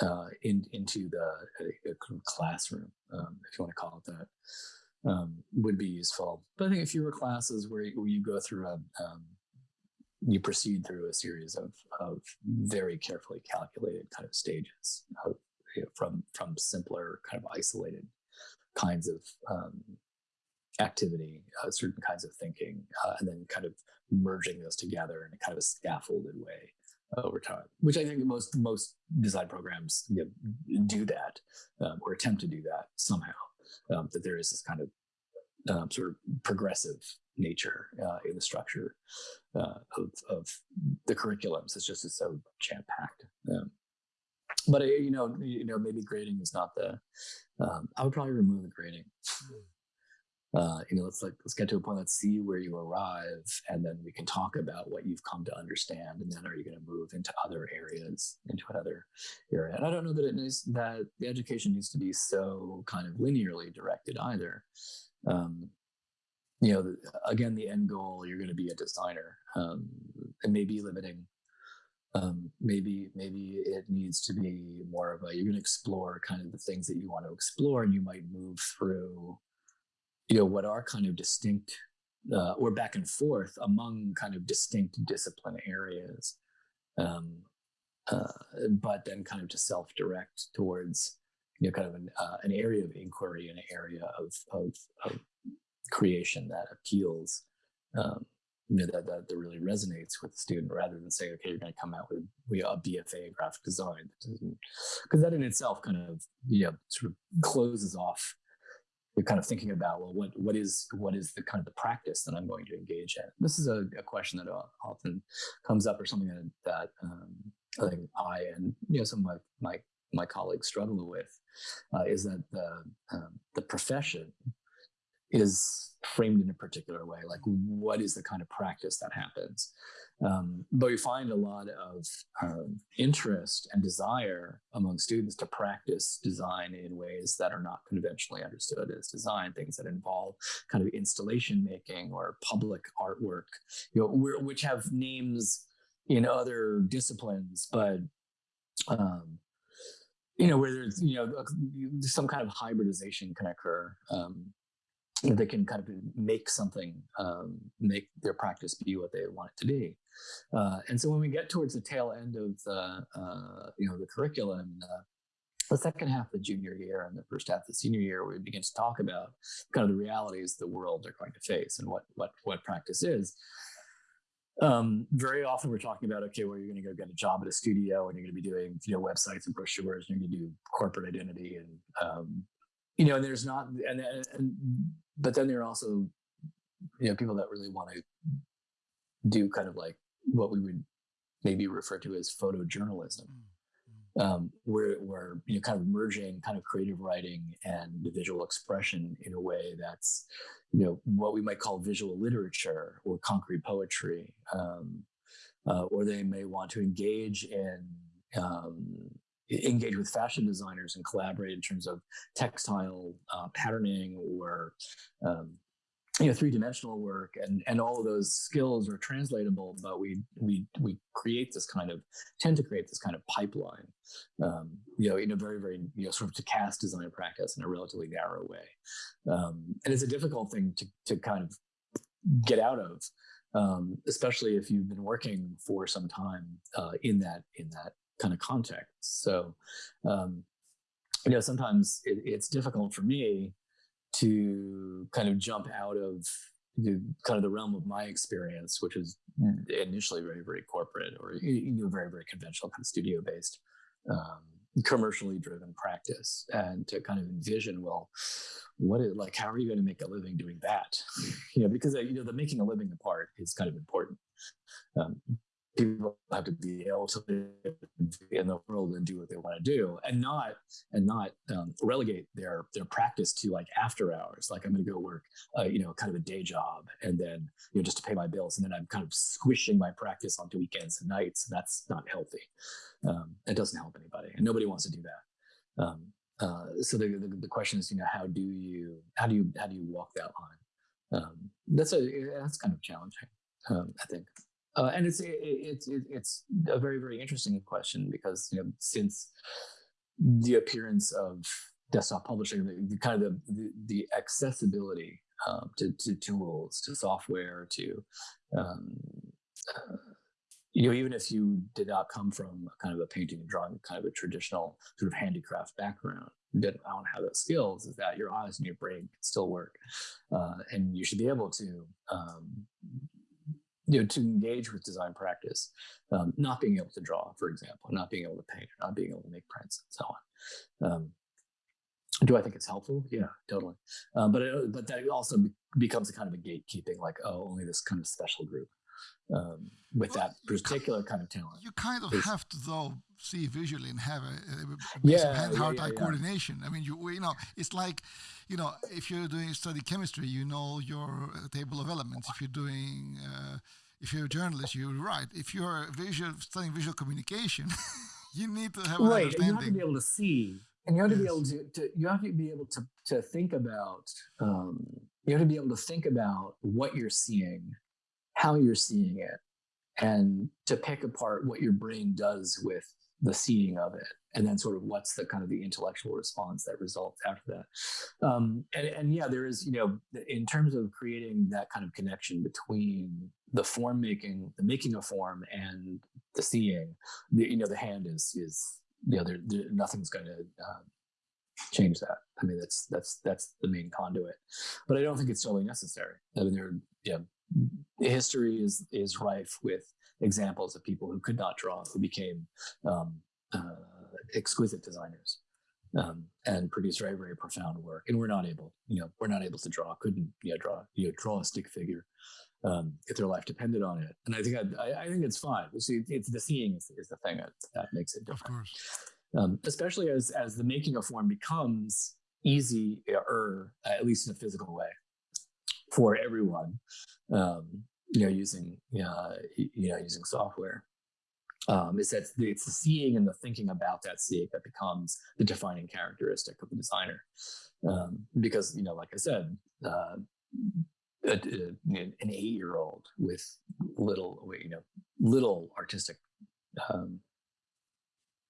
uh, in, into the uh, uh, classroom um, if you want to call it that um, would be useful. But i think fewer classes where, where you go through a um, you proceed through a series of, of very carefully calculated kind of stages of, you know, from from simpler kind of isolated kinds of um, activity, uh, certain kinds of thinking, uh, and then kind of merging those together in a kind of a scaffolded way over time. Which I think most most design programs you know, do that um, or attempt to do that somehow. Um, that there is this kind of um, sort of progressive nature uh, in the structure uh, of, of the curriculums. It's just it's so jam packed. Um, but uh, you know, you know, maybe grading is not the. Um, I would probably remove the grading. Uh, you know, let's like let's get to a point. Let's see where you arrive, and then we can talk about what you've come to understand. And then, are you going to move into other areas, into another area? And I don't know that it needs that the education needs to be so kind of linearly directed either. Um, you know, again, the end goal you're going to be a designer, um, and maybe limiting um, maybe maybe it needs to be more of a you're going to explore kind of the things that you want to explore and you might move through you know what are kind of distinct uh, or back and forth among kind of distinct discipline areas. Um, uh, but then kind of to self-direct towards you know kind of an, uh, an area of inquiry an area of, of, of creation that appeals um, you know, that, that, that really resonates with the student rather than saying, okay, you're going to come out with we a BFA in graphic design. Because that in itself kind of, you know, sort of closes off you're kind of thinking about, well, what, what is, what is the kind of the practice that I'm going to engage in? This is a, a question that often comes up or something that, that um, I think I and, you know, some of my, my, my colleagues struggle with uh, is that the, um, the profession is framed in a particular way like what is the kind of practice that happens? Um, but we find a lot of um, interest and desire among students to practice design in ways that are not conventionally understood as design things that involve kind of installation making or public artwork you know which have names in other disciplines but um, you know where there's you know some kind of hybridization can occur um, they can kind of make something, um, make their practice be what they want it to be. Uh, and so when we get towards the tail end of the, uh, you know, the curriculum, uh, the second half of the junior year and the first half of the senior year, we begin to talk about kind of the realities the world are going to face and what what what practice is. Um, very often we're talking about okay, well, you're going to go get a job at a studio and you're going to be doing you know websites and brochures and you're going to do corporate identity and um, you know, and there's not, and, and, and, but then there are also, you know, people that really want to do kind of like what we would maybe refer to as photojournalism, mm, mm. um, where, where you know, kind of merging kind of creative writing and visual expression in a way that's, you know, what we might call visual literature or concrete poetry. Um, uh, or they may want to engage in um, engage with fashion designers and collaborate in terms of textile uh, patterning or um, you know three-dimensional work. And and all of those skills are translatable but we we we create this kind of tend to create this kind of pipeline um, you know in a very very you know sort of to cast design practice in a relatively narrow way. Um, and it's a difficult thing to to kind of get out of um, especially if you've been working for some time uh, in that in that kind of context so um, you know sometimes it, it's difficult for me to kind of jump out of the kind of the realm of my experience, which is initially very, very corporate or you know, very, very conventional, kind of studio based, um, commercially driven practice, and to kind of envision, well, what is like, how are you going to make a living doing that? You know, because uh, you know the making a living apart is kind of important. Um, people have to be able to live in the world and do what they want to do and not and not um, relegate their their practice to like after hours like i'm going to go work uh, you know kind of a day job and then you know just to pay my bills and then i'm kind of squishing my practice onto weekends and nights and that's not healthy. Um, it doesn't help anybody and nobody wants to do that. Um, uh, so the, the, the question is you know how do you how do you how do you walk that line? Um, that's a that's kind of challenging um, i think uh, and it's it's it, it's a very very interesting question because you know since the appearance of desktop publishing, the, kind of the the, accessibility um, to, to tools, to software, to um, uh, you know, even if you did not come from kind of a painting and drawing, kind of a traditional sort of handicraft background, didn't don't have those skills, is that your eyes and your brain can still work, uh, and you should be able to um, you know, to engage with design practice, um, not being able to draw, for example, not being able to paint, not being able to make prints, and so on. Um, do I think it's helpful? Yeah, totally. Um, but it, but that also becomes a kind of a gatekeeping, like oh, only this kind of special group um, with well, that particular kind of talent. You kind of have to though see visually and have a, a yeah, hand-heart yeah, yeah, coordination. I mean, you you know, it's like you know, if you're doing study chemistry, you know your uh, table of elements. If you're doing uh, if you're a journalist, you write. If you're visual studying visual communication, you need to have right. an understanding. You have to be able to see, and you have to yes. be able to, to, You have to be able to to think about. Um, you have to be able to think about what you're seeing, how you're seeing it, and to pick apart what your brain does with the seeing of it and then sort of what's the kind of the intellectual response that results after that. Um, and, and yeah there is you know in terms of creating that kind of connection between the form making the making of form and the seeing the, you know the hand is is you know there, there nothing's going to uh, change that. I mean that's that's that's the main conduit but i don't think it's totally necessary. I mean there yeah history is is rife with examples of people who could not draw who became um, uh, exquisite designers um, and produce very very profound work and we're not able you know we're not able to draw couldn't you know, draw you know draw a stick figure um, if their life depended on it. And i think i, I think it's fine. You see it's the seeing is, is the thing that, that makes it different. of course. Um, especially as as the making of form becomes easier at least in a physical way for everyone um, you know using uh, you know using software um, is that it's the seeing and the thinking about that seeing that becomes the defining characteristic of the designer. Um, because, you know, like I said, uh, a, a, an eight-year-old with little, you know, little artistic um,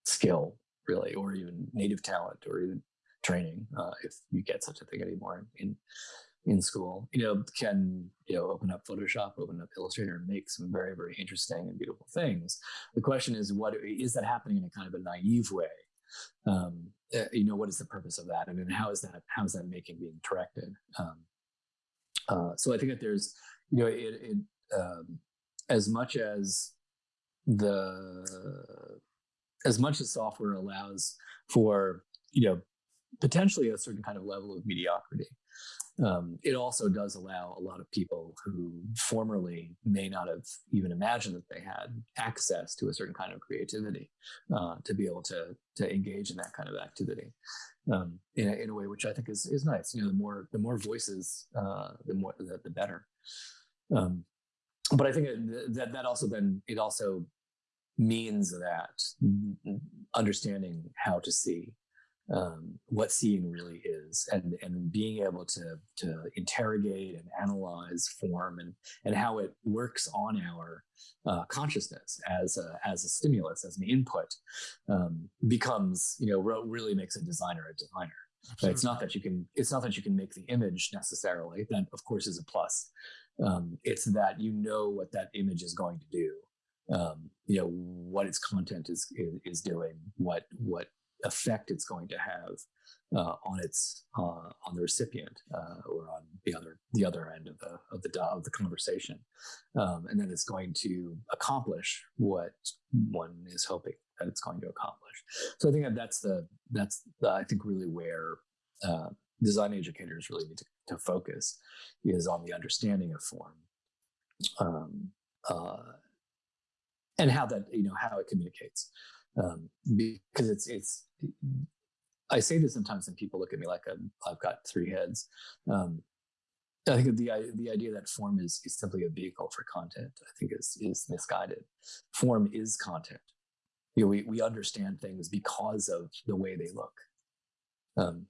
skill, really, or even native talent, or even training, uh, if you get such a thing anymore in in school, you know, can, you know, open up Photoshop, open up Illustrator and make some very, very interesting and beautiful things. The question is, what is that happening in a kind of a naive way? Um, uh, you know, what is the purpose of that? I mean, how is that, how is that making being directed? Um, uh, so I think that there's, you know, it, it um, as much as the, as much as software allows for, you know, potentially a certain kind of level of mediocrity, Um, it also does allow a lot of people who formerly may not have even imagined that they had access to a certain kind of creativity uh, to be able to to engage in that kind of activity um, in, a, in a way which I think is is nice. You know, the more the more voices, uh, the more the, the better. Um, but I think that that also then it also means that understanding how to see um, what seeing really is and and being able to to interrogate and analyze form and and how it works on our uh, consciousness as a as a stimulus as an input um, becomes you know really makes a designer a designer Absolutely. it's not that you can it's not that you can make the image necessarily that of course is a plus um, it's that you know what that image is going to do um, you know what its content is, is, is doing what what effect it's going to have uh, on its uh, on the recipient uh, or on the other the other end of the of the of the conversation, um, and then it's going to accomplish what one is hoping that it's going to accomplish. So I think that that's the that's the, I think really where uh, design educators really need to, to, focus is on the understanding of form. Um, uh, and how that you know how it communicates um, because it's it's I say this sometimes and people look at me like i have got three heads. Um, I think the the idea that form is, is simply a vehicle for content, I think is is misguided. Form is content. You know, we we understand things because of the way they look, um,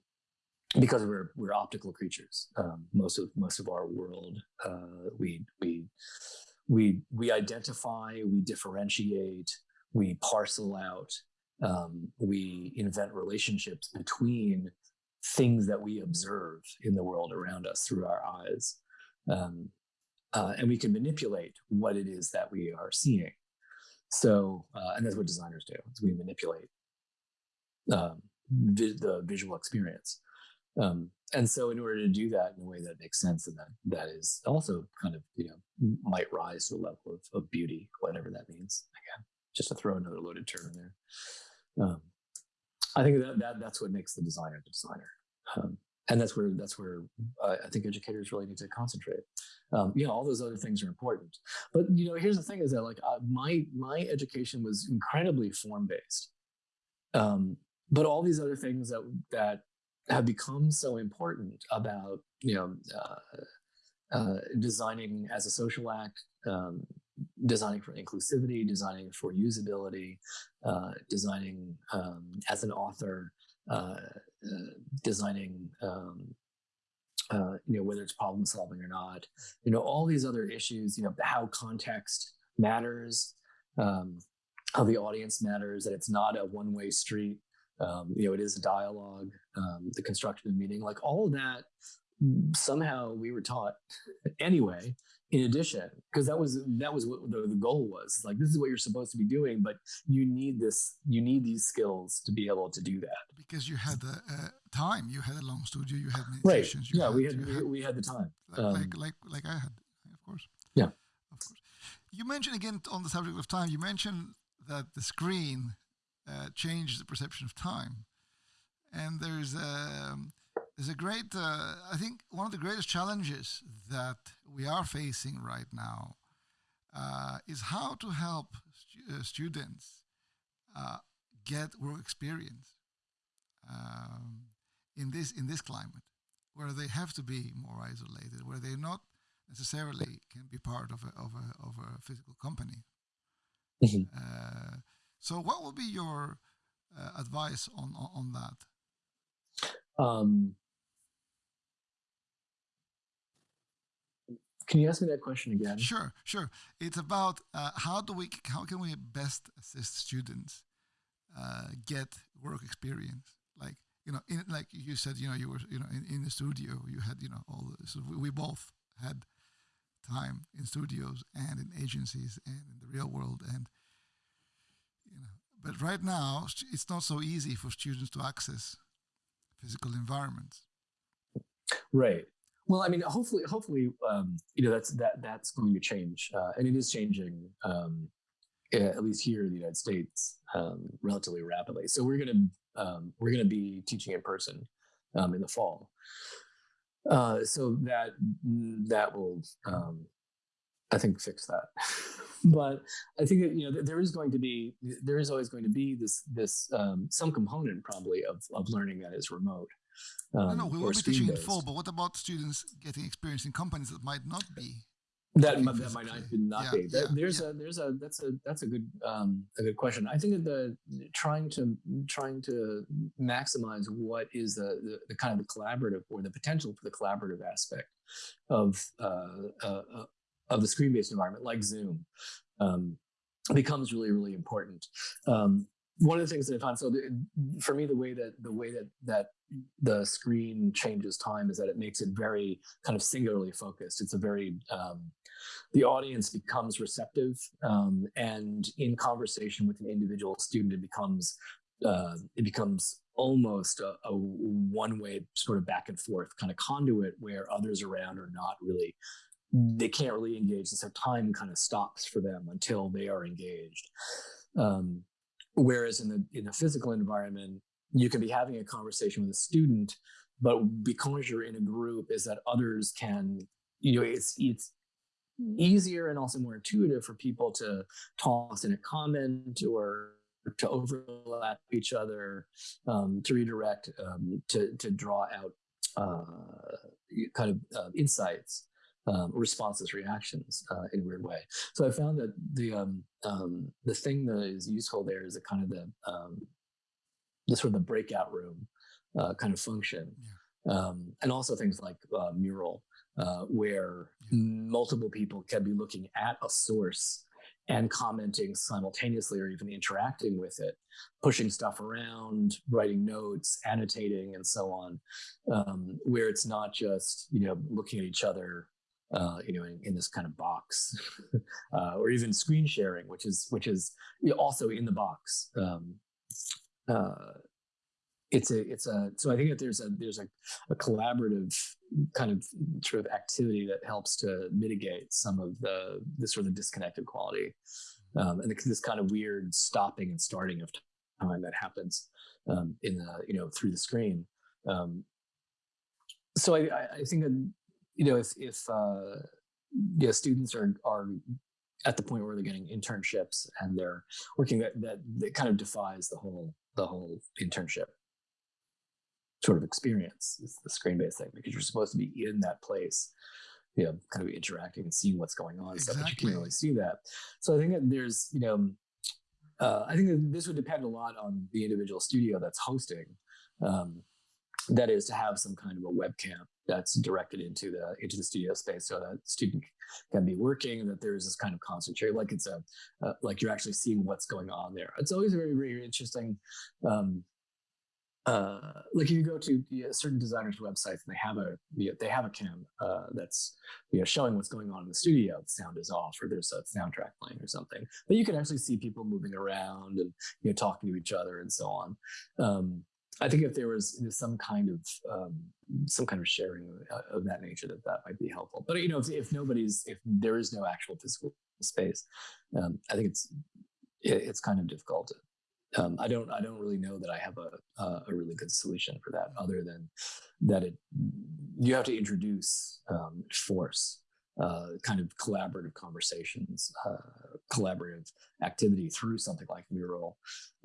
because we're we're optical creatures. Um, most of most of our world, uh, we we we we identify, we differentiate, we parcel out, um, we invent relationships between things that we observe in the world around us through our eyes. Um, uh, and we can manipulate what it is that we are seeing. So, uh, and that's what designers do, is we manipulate um, vi- the visual experience. Um, and so in order to do that in a way that makes sense and that that is also kind of, you know, might rise to a level of, of beauty, whatever that means. Again, just to throw another loaded term in there. Um, I think that, that that's what makes the designer the designer. Um, and that's where that's where I, I, think educators really need to concentrate. Um, you know, all those other things are important, but you know, here's the thing: is that like uh, my my education was incredibly form based, um, but all these other things that that have become so important about you know uh, uh, designing as a social act, um, designing for inclusivity, designing for usability, uh, designing um, as an author, uh, uh, designing um, uh, you know whether it's problem solving or not, you know all these other issues, you know how context matters. Um, how the audience matters, that it's not a one-way street, um, you know, it is a dialogue, um, the construction of meaning, like all of that. Somehow we were taught anyway. In addition, because that was that was what the, the goal was. Like this is what you're supposed to be doing, but you need this. You need these skills to be able to do that. Because you had the uh, time, you had a long studio, you had meditations. Right. yeah, had, we had, had we had the time. Like, um, like like like I had, of course. Yeah. Of course. You mentioned again on the subject of time. You mentioned that the screen uh, change the perception of time. And there's a, um, there's a great, uh, I think one of the greatest challenges that we are facing right now uh, is how to help stu- uh, students uh, get work experience um, in this in this climate, where they have to be more isolated, where they not necessarily can be part of a of a of a physical company. Mm-hmm. Uh, so, what would be your uh, advice on, on, on that? Um, can you ask me that question again? Sure, sure. It's about uh, how do we how can we best assist students uh, get work experience? Like you know, in, like you said, you know, you were you know in, in the studio, you had you know all this. So we both had time in studios and in agencies and in the real world and you know, but right now, it's not so easy for students to access physical environments. Right. Well, I mean, hopefully, hopefully, um, you know, that's that that's going to change, uh, and it is changing, um, at least here in the United States, um, relatively rapidly. So we're gonna um, we're gonna be teaching in person um, in the fall, Uh, so that that will, um, I think, fix that. but I think that, you know there is going to be there is always going to be this this some component probably of of learning that is remote. Um, no, we will be teaching in full, but what about students getting experience in companies that might not be that, might, that might not, not yeah, be. That, yeah, there's yeah. a there's a that's a that's a good um, a good question. I think that the trying to trying to maximize what is the, the, the kind of the collaborative or the potential for the collaborative aspect of uh, uh, uh of the screen based environment like Zoom um, becomes really really important. Um, one of the things that I found so the, for me the way that the way that that the screen changes time is that it makes it very kind of singularly focused. It's a very um, the audience becomes receptive, um, and in conversation with an individual student, it becomes uh, it becomes almost a, a one way sort of back and forth kind of conduit where others around are not really they can't really engage, and so time kind of stops for them until they are engaged. Um, whereas in the in a physical environment, you can be having a conversation with a student, but because you're in a group, is that others can you know it's it's easier and also more intuitive for people to toss in a comment or to overlap each other, um, to redirect, um, to, to draw out uh, kind of uh, insights, um, responses, reactions uh, in a weird way. So I found that the um, um, the thing that is useful there is a kind of the um, the sort of the breakout room uh, kind of function, yeah. and also things like uh, mural uh, where multiple people can be looking at a source and commenting simultaneously or even interacting with it, pushing stuff around, writing notes, annotating, and so on, um, where it's not just you know looking at each other, uh, you know, in, in, this kind of box, uh, or even screen sharing, which is which is also in the box. Um, uh, it's a it's a so I think that there's a there's a, a collaborative kind of sort of activity that helps to mitigate some of the the sort of disconnected quality um, and this kind of weird stopping and starting of time that happens um, in the you know through the screen. Um, so I, I think that you know if if uh, yeah students are are at the point where they're getting internships and they're working that that, that kind of defies the whole the whole internship sort of experience is the screen-based thing because you're supposed to be in that place you know kind of interacting and seeing what's going on exactly. stuff but you can't really see that so i think that there's you know uh, i think that this would depend a lot on the individual studio that's hosting um, that is to have some kind of a webcam that's directed into the into the studio space so that student can be working and that there's this kind of concentrate like it's a uh, like you're actually seeing what's going on there it's always very very interesting um, uh, like if you go to you know, certain designers' websites and they have a you know, they have a cam uh, that's you know showing what's going on in the studio. The sound is off, or there's a soundtrack playing, or something. But you can actually see people moving around and you know talking to each other and so on. Um, I think if there was some kind of um, some kind of sharing of, that nature, that that might be helpful. But you know, if, if nobody's if there is no actual physical space, um, I think it's it, it's kind of difficult um, I don't I don't really know that I have a a really good solution for that other than that it you have to introduce um, force uh, kind of collaborative conversations uh, collaborative activity through something like mural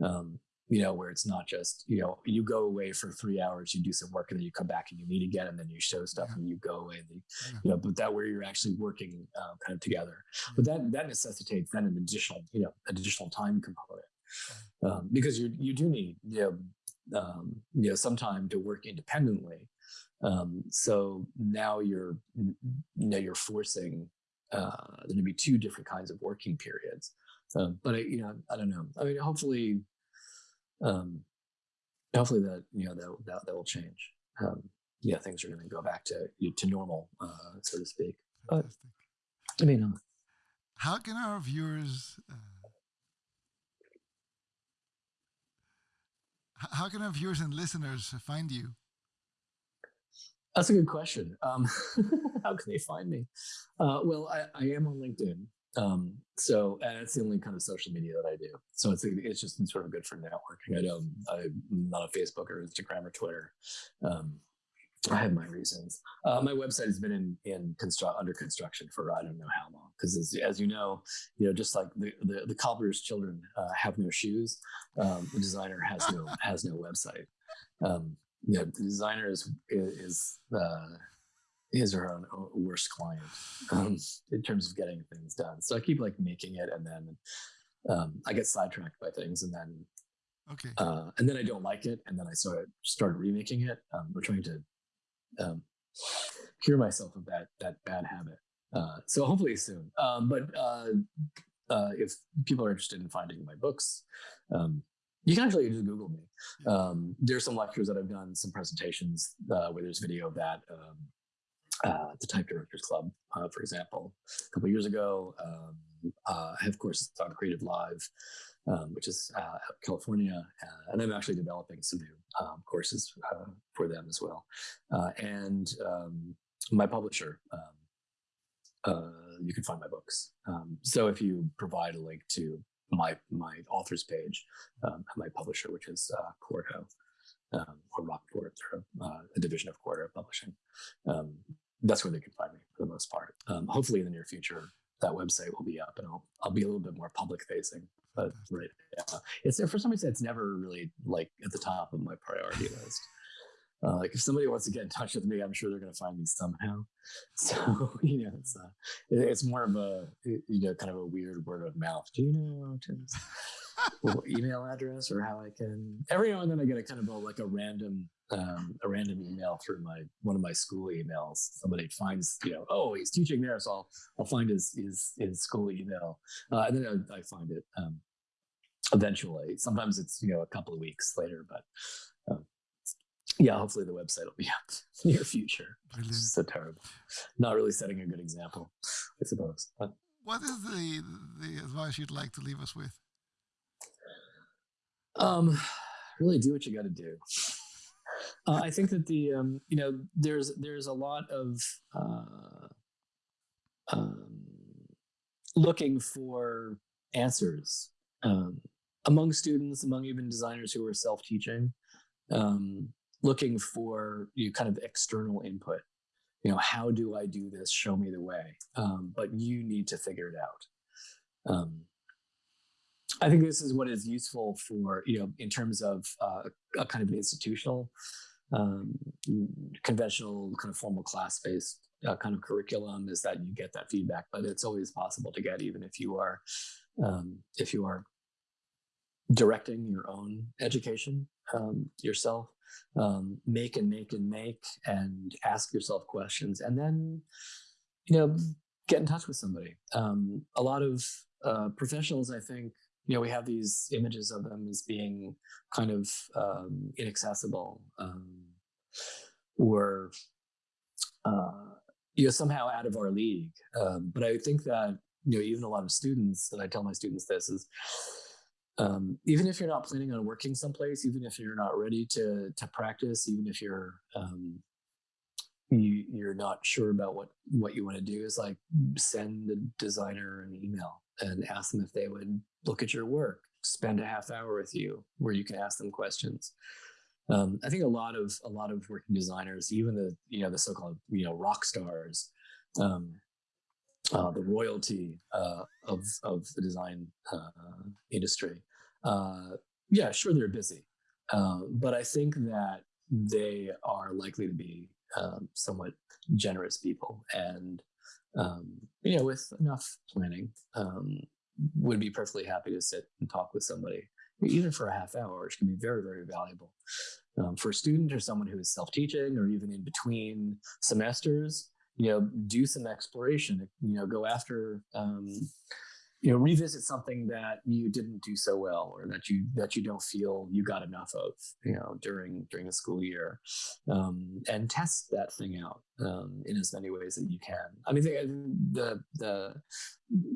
um, you know where it's not just you know you go away for three hours you do some work and then you come back and you meet again and then you show stuff yeah. and you go away and you, yeah. you know but that where you're actually working uh, kind of together but that that necessitates then an additional you know additional time component um, because you you do need you know, um, you know some time to work independently. Um, so now you're you know you're forcing uh, there to be two different kinds of working periods. Um, but I, you know I don't know. I mean, hopefully, um, hopefully that you know that that, that will change. Um, yeah, things are going to go back to to normal, uh, so to speak. But I mean, how can our viewers uh, how can our viewers and listeners find you? That's a good question. Um, how can they find me? Uh, well, I, I, am on LinkedIn. Um, so, and it's the only kind of social media that I do. So it's, it's just sort of good for networking. I don't, I'm not on Facebook or Instagram or Twitter. Um, I have my reasons. Uh, my website has been in in construct under construction for I don't know how long because as, as you know, you know just like the the, the cobbler's children uh, have no shoes, um, the designer has no has no website. Um, yeah, the designer is is uh, is her own worst client um, in terms of getting things done. So I keep like making it, and then um, I get sidetracked by things, and then okay, uh, and then I don't like it, and then I start start remaking it. Um, we're trying to um, cure myself of that that bad habit. Uh, so hopefully soon. Um, but uh, uh, if people are interested in finding my books, um, you can actually just Google me. Um, there's some lectures that I've done, some presentations uh, where there's video of that. Um, uh, the Type Directors Club, uh, for example, a couple years ago. Um, I have courses on Creative Live um, which is uh, California, uh, and I'm actually developing some new um, courses uh, for them as well. Uh, and um, my publisher, um, uh, you can find my books. Um, so if you provide a link to my my authors page, um, my publisher, which is uh, Quarto or Rockport, or a division of Quarto Publishing, that's where they can find me for the most part. hopefully, in the near future, that website will be up, and I'll I'll be a little bit more public facing but right, yeah, it's for some reason it's never really like at the top of my priority list. Uh, like if somebody wants to get in touch with me, I'm sure they're going to find me somehow. So you know, it's uh, it's more of a you know kind of a weird word of mouth. Do you know Tim's email address or how I can? Every now and then I get a kind of a, like a random um, a random email through my one of my school emails. Somebody finds you know oh he's teaching there, so I'll I'll find his his his school email uh, and then I, I find it. Um, eventually. Sometimes it's you know a couple of weeks later, but um, yeah, hopefully the website will be up near future. Brilliant. So terrible. Not really setting a good example, I suppose. But, what is the the advice you'd like to leave us with? Um, really do what you got to do. Uh, I think that the um, you know there's there's a lot of uh, um, looking for answers um, among students, among even designers who are self-teaching, um, looking for you kind of external input. You know, how do I do this? Show me the way. Um, but you need to figure it out. Um, I think this is what is useful for you know in terms of uh, a kind of institutional, um, conventional kind of formal class-based uh, kind of curriculum is that you get that feedback, but it's always possible to get even if you are um, if you are directing your own education um, yourself um, make and make and make and ask yourself questions and then you know get in touch with somebody. Um, a lot of uh, professionals i think you know we have these images of them as being kind of um, inaccessible um, or uh, you know somehow out of our league. Um, but i think that you know even a lot of students and i tell my students this is um, even if you're not planning on working someplace, even if you're not ready to to practice, even if you're um, you, you're not sure about what what you want to do, is like send the designer an email and ask them if they would look at your work, spend a half hour with you, where you can ask them questions. Um, I think a lot of a lot of working designers, even the you know the so-called you know rock stars, um, uh, the royalty uh, of of the design uh, industry. Uh, yeah, sure, they're busy, uh, but I think that they are likely to be um, somewhat generous people, and um, you know, with enough planning, um, would be perfectly happy to sit and talk with somebody, even for a half hour, which can be very, very valuable. Um, for a student or someone who is self-teaching or even in between semesters, you know, do some exploration, you know, go after, um, you know, revisit something that you didn't do so well or that you, that you don't feel you got enough of, you know, during, during the school year, um, and test that thing out, um, in as many ways that you can. I mean, the, the,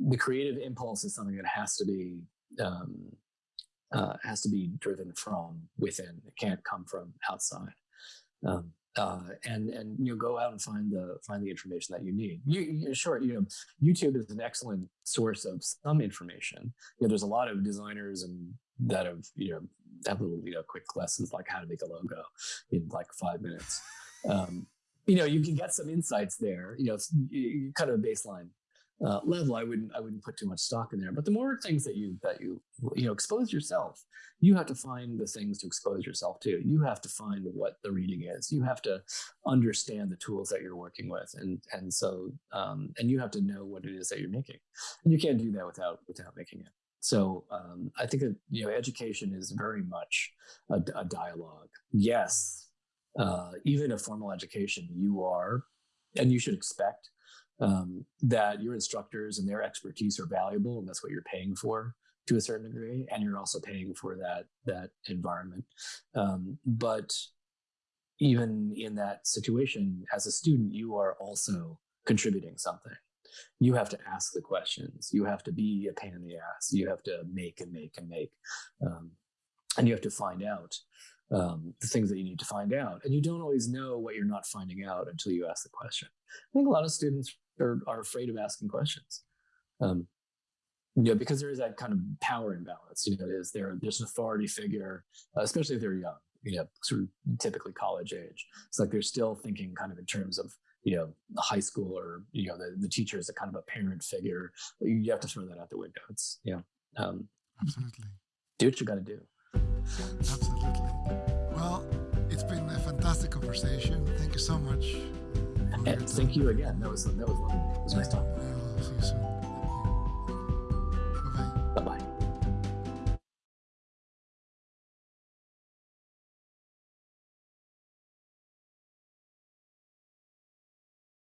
the, creative impulse is something that has to be, um, uh, has to be driven from within. It can't come from outside. Um, uh, and and you know go out and find the find the information that you need. You, you sure you know YouTube is an excellent source of some information. You know, there's a lot of designers and that have you know have little you know quick lessons like how to make a logo in like five minutes. um, you know, you can get some insights there. You know, kind of a baseline uh, level, I wouldn't I wouldn't put too much stock in there. But the more things that you that you you know expose yourself, you have to find the things to expose yourself to. You have to find what the reading is. You have to understand the tools that you're working with, and and so um, and you have to know what it is that you're making. And you can't do that without without making it. So um, I think that, you know education is very much a, a dialogue. Yes, uh, even a formal education, you are, and you should expect um, that your instructors and their expertise are valuable, and that's what you're paying for to a certain degree, and you're also paying for that that environment. Um, but even in that situation, as a student, you are also contributing something. You have to ask the questions. You have to be a pain in the ass. You have to make and make and make, um, and you have to find out um, the things that you need to find out. And you don't always know what you're not finding out until you ask the question. I think a lot of students are, are afraid of asking questions. Um, you know, because there is that kind of power imbalance. You know, is there there's an authority figure, uh, especially if they're young. You know, sort of typically college age. It's like they're still thinking kind of in terms of you know high school or you know the, the teacher is a kind of a parent figure. You have to throw that out the window. It's yeah, um, absolutely. Do what you got to do. Absolutely. Well, it's been a fantastic conversation. Thank you so much. And thank you again. That was that was lovely. It was nice talking.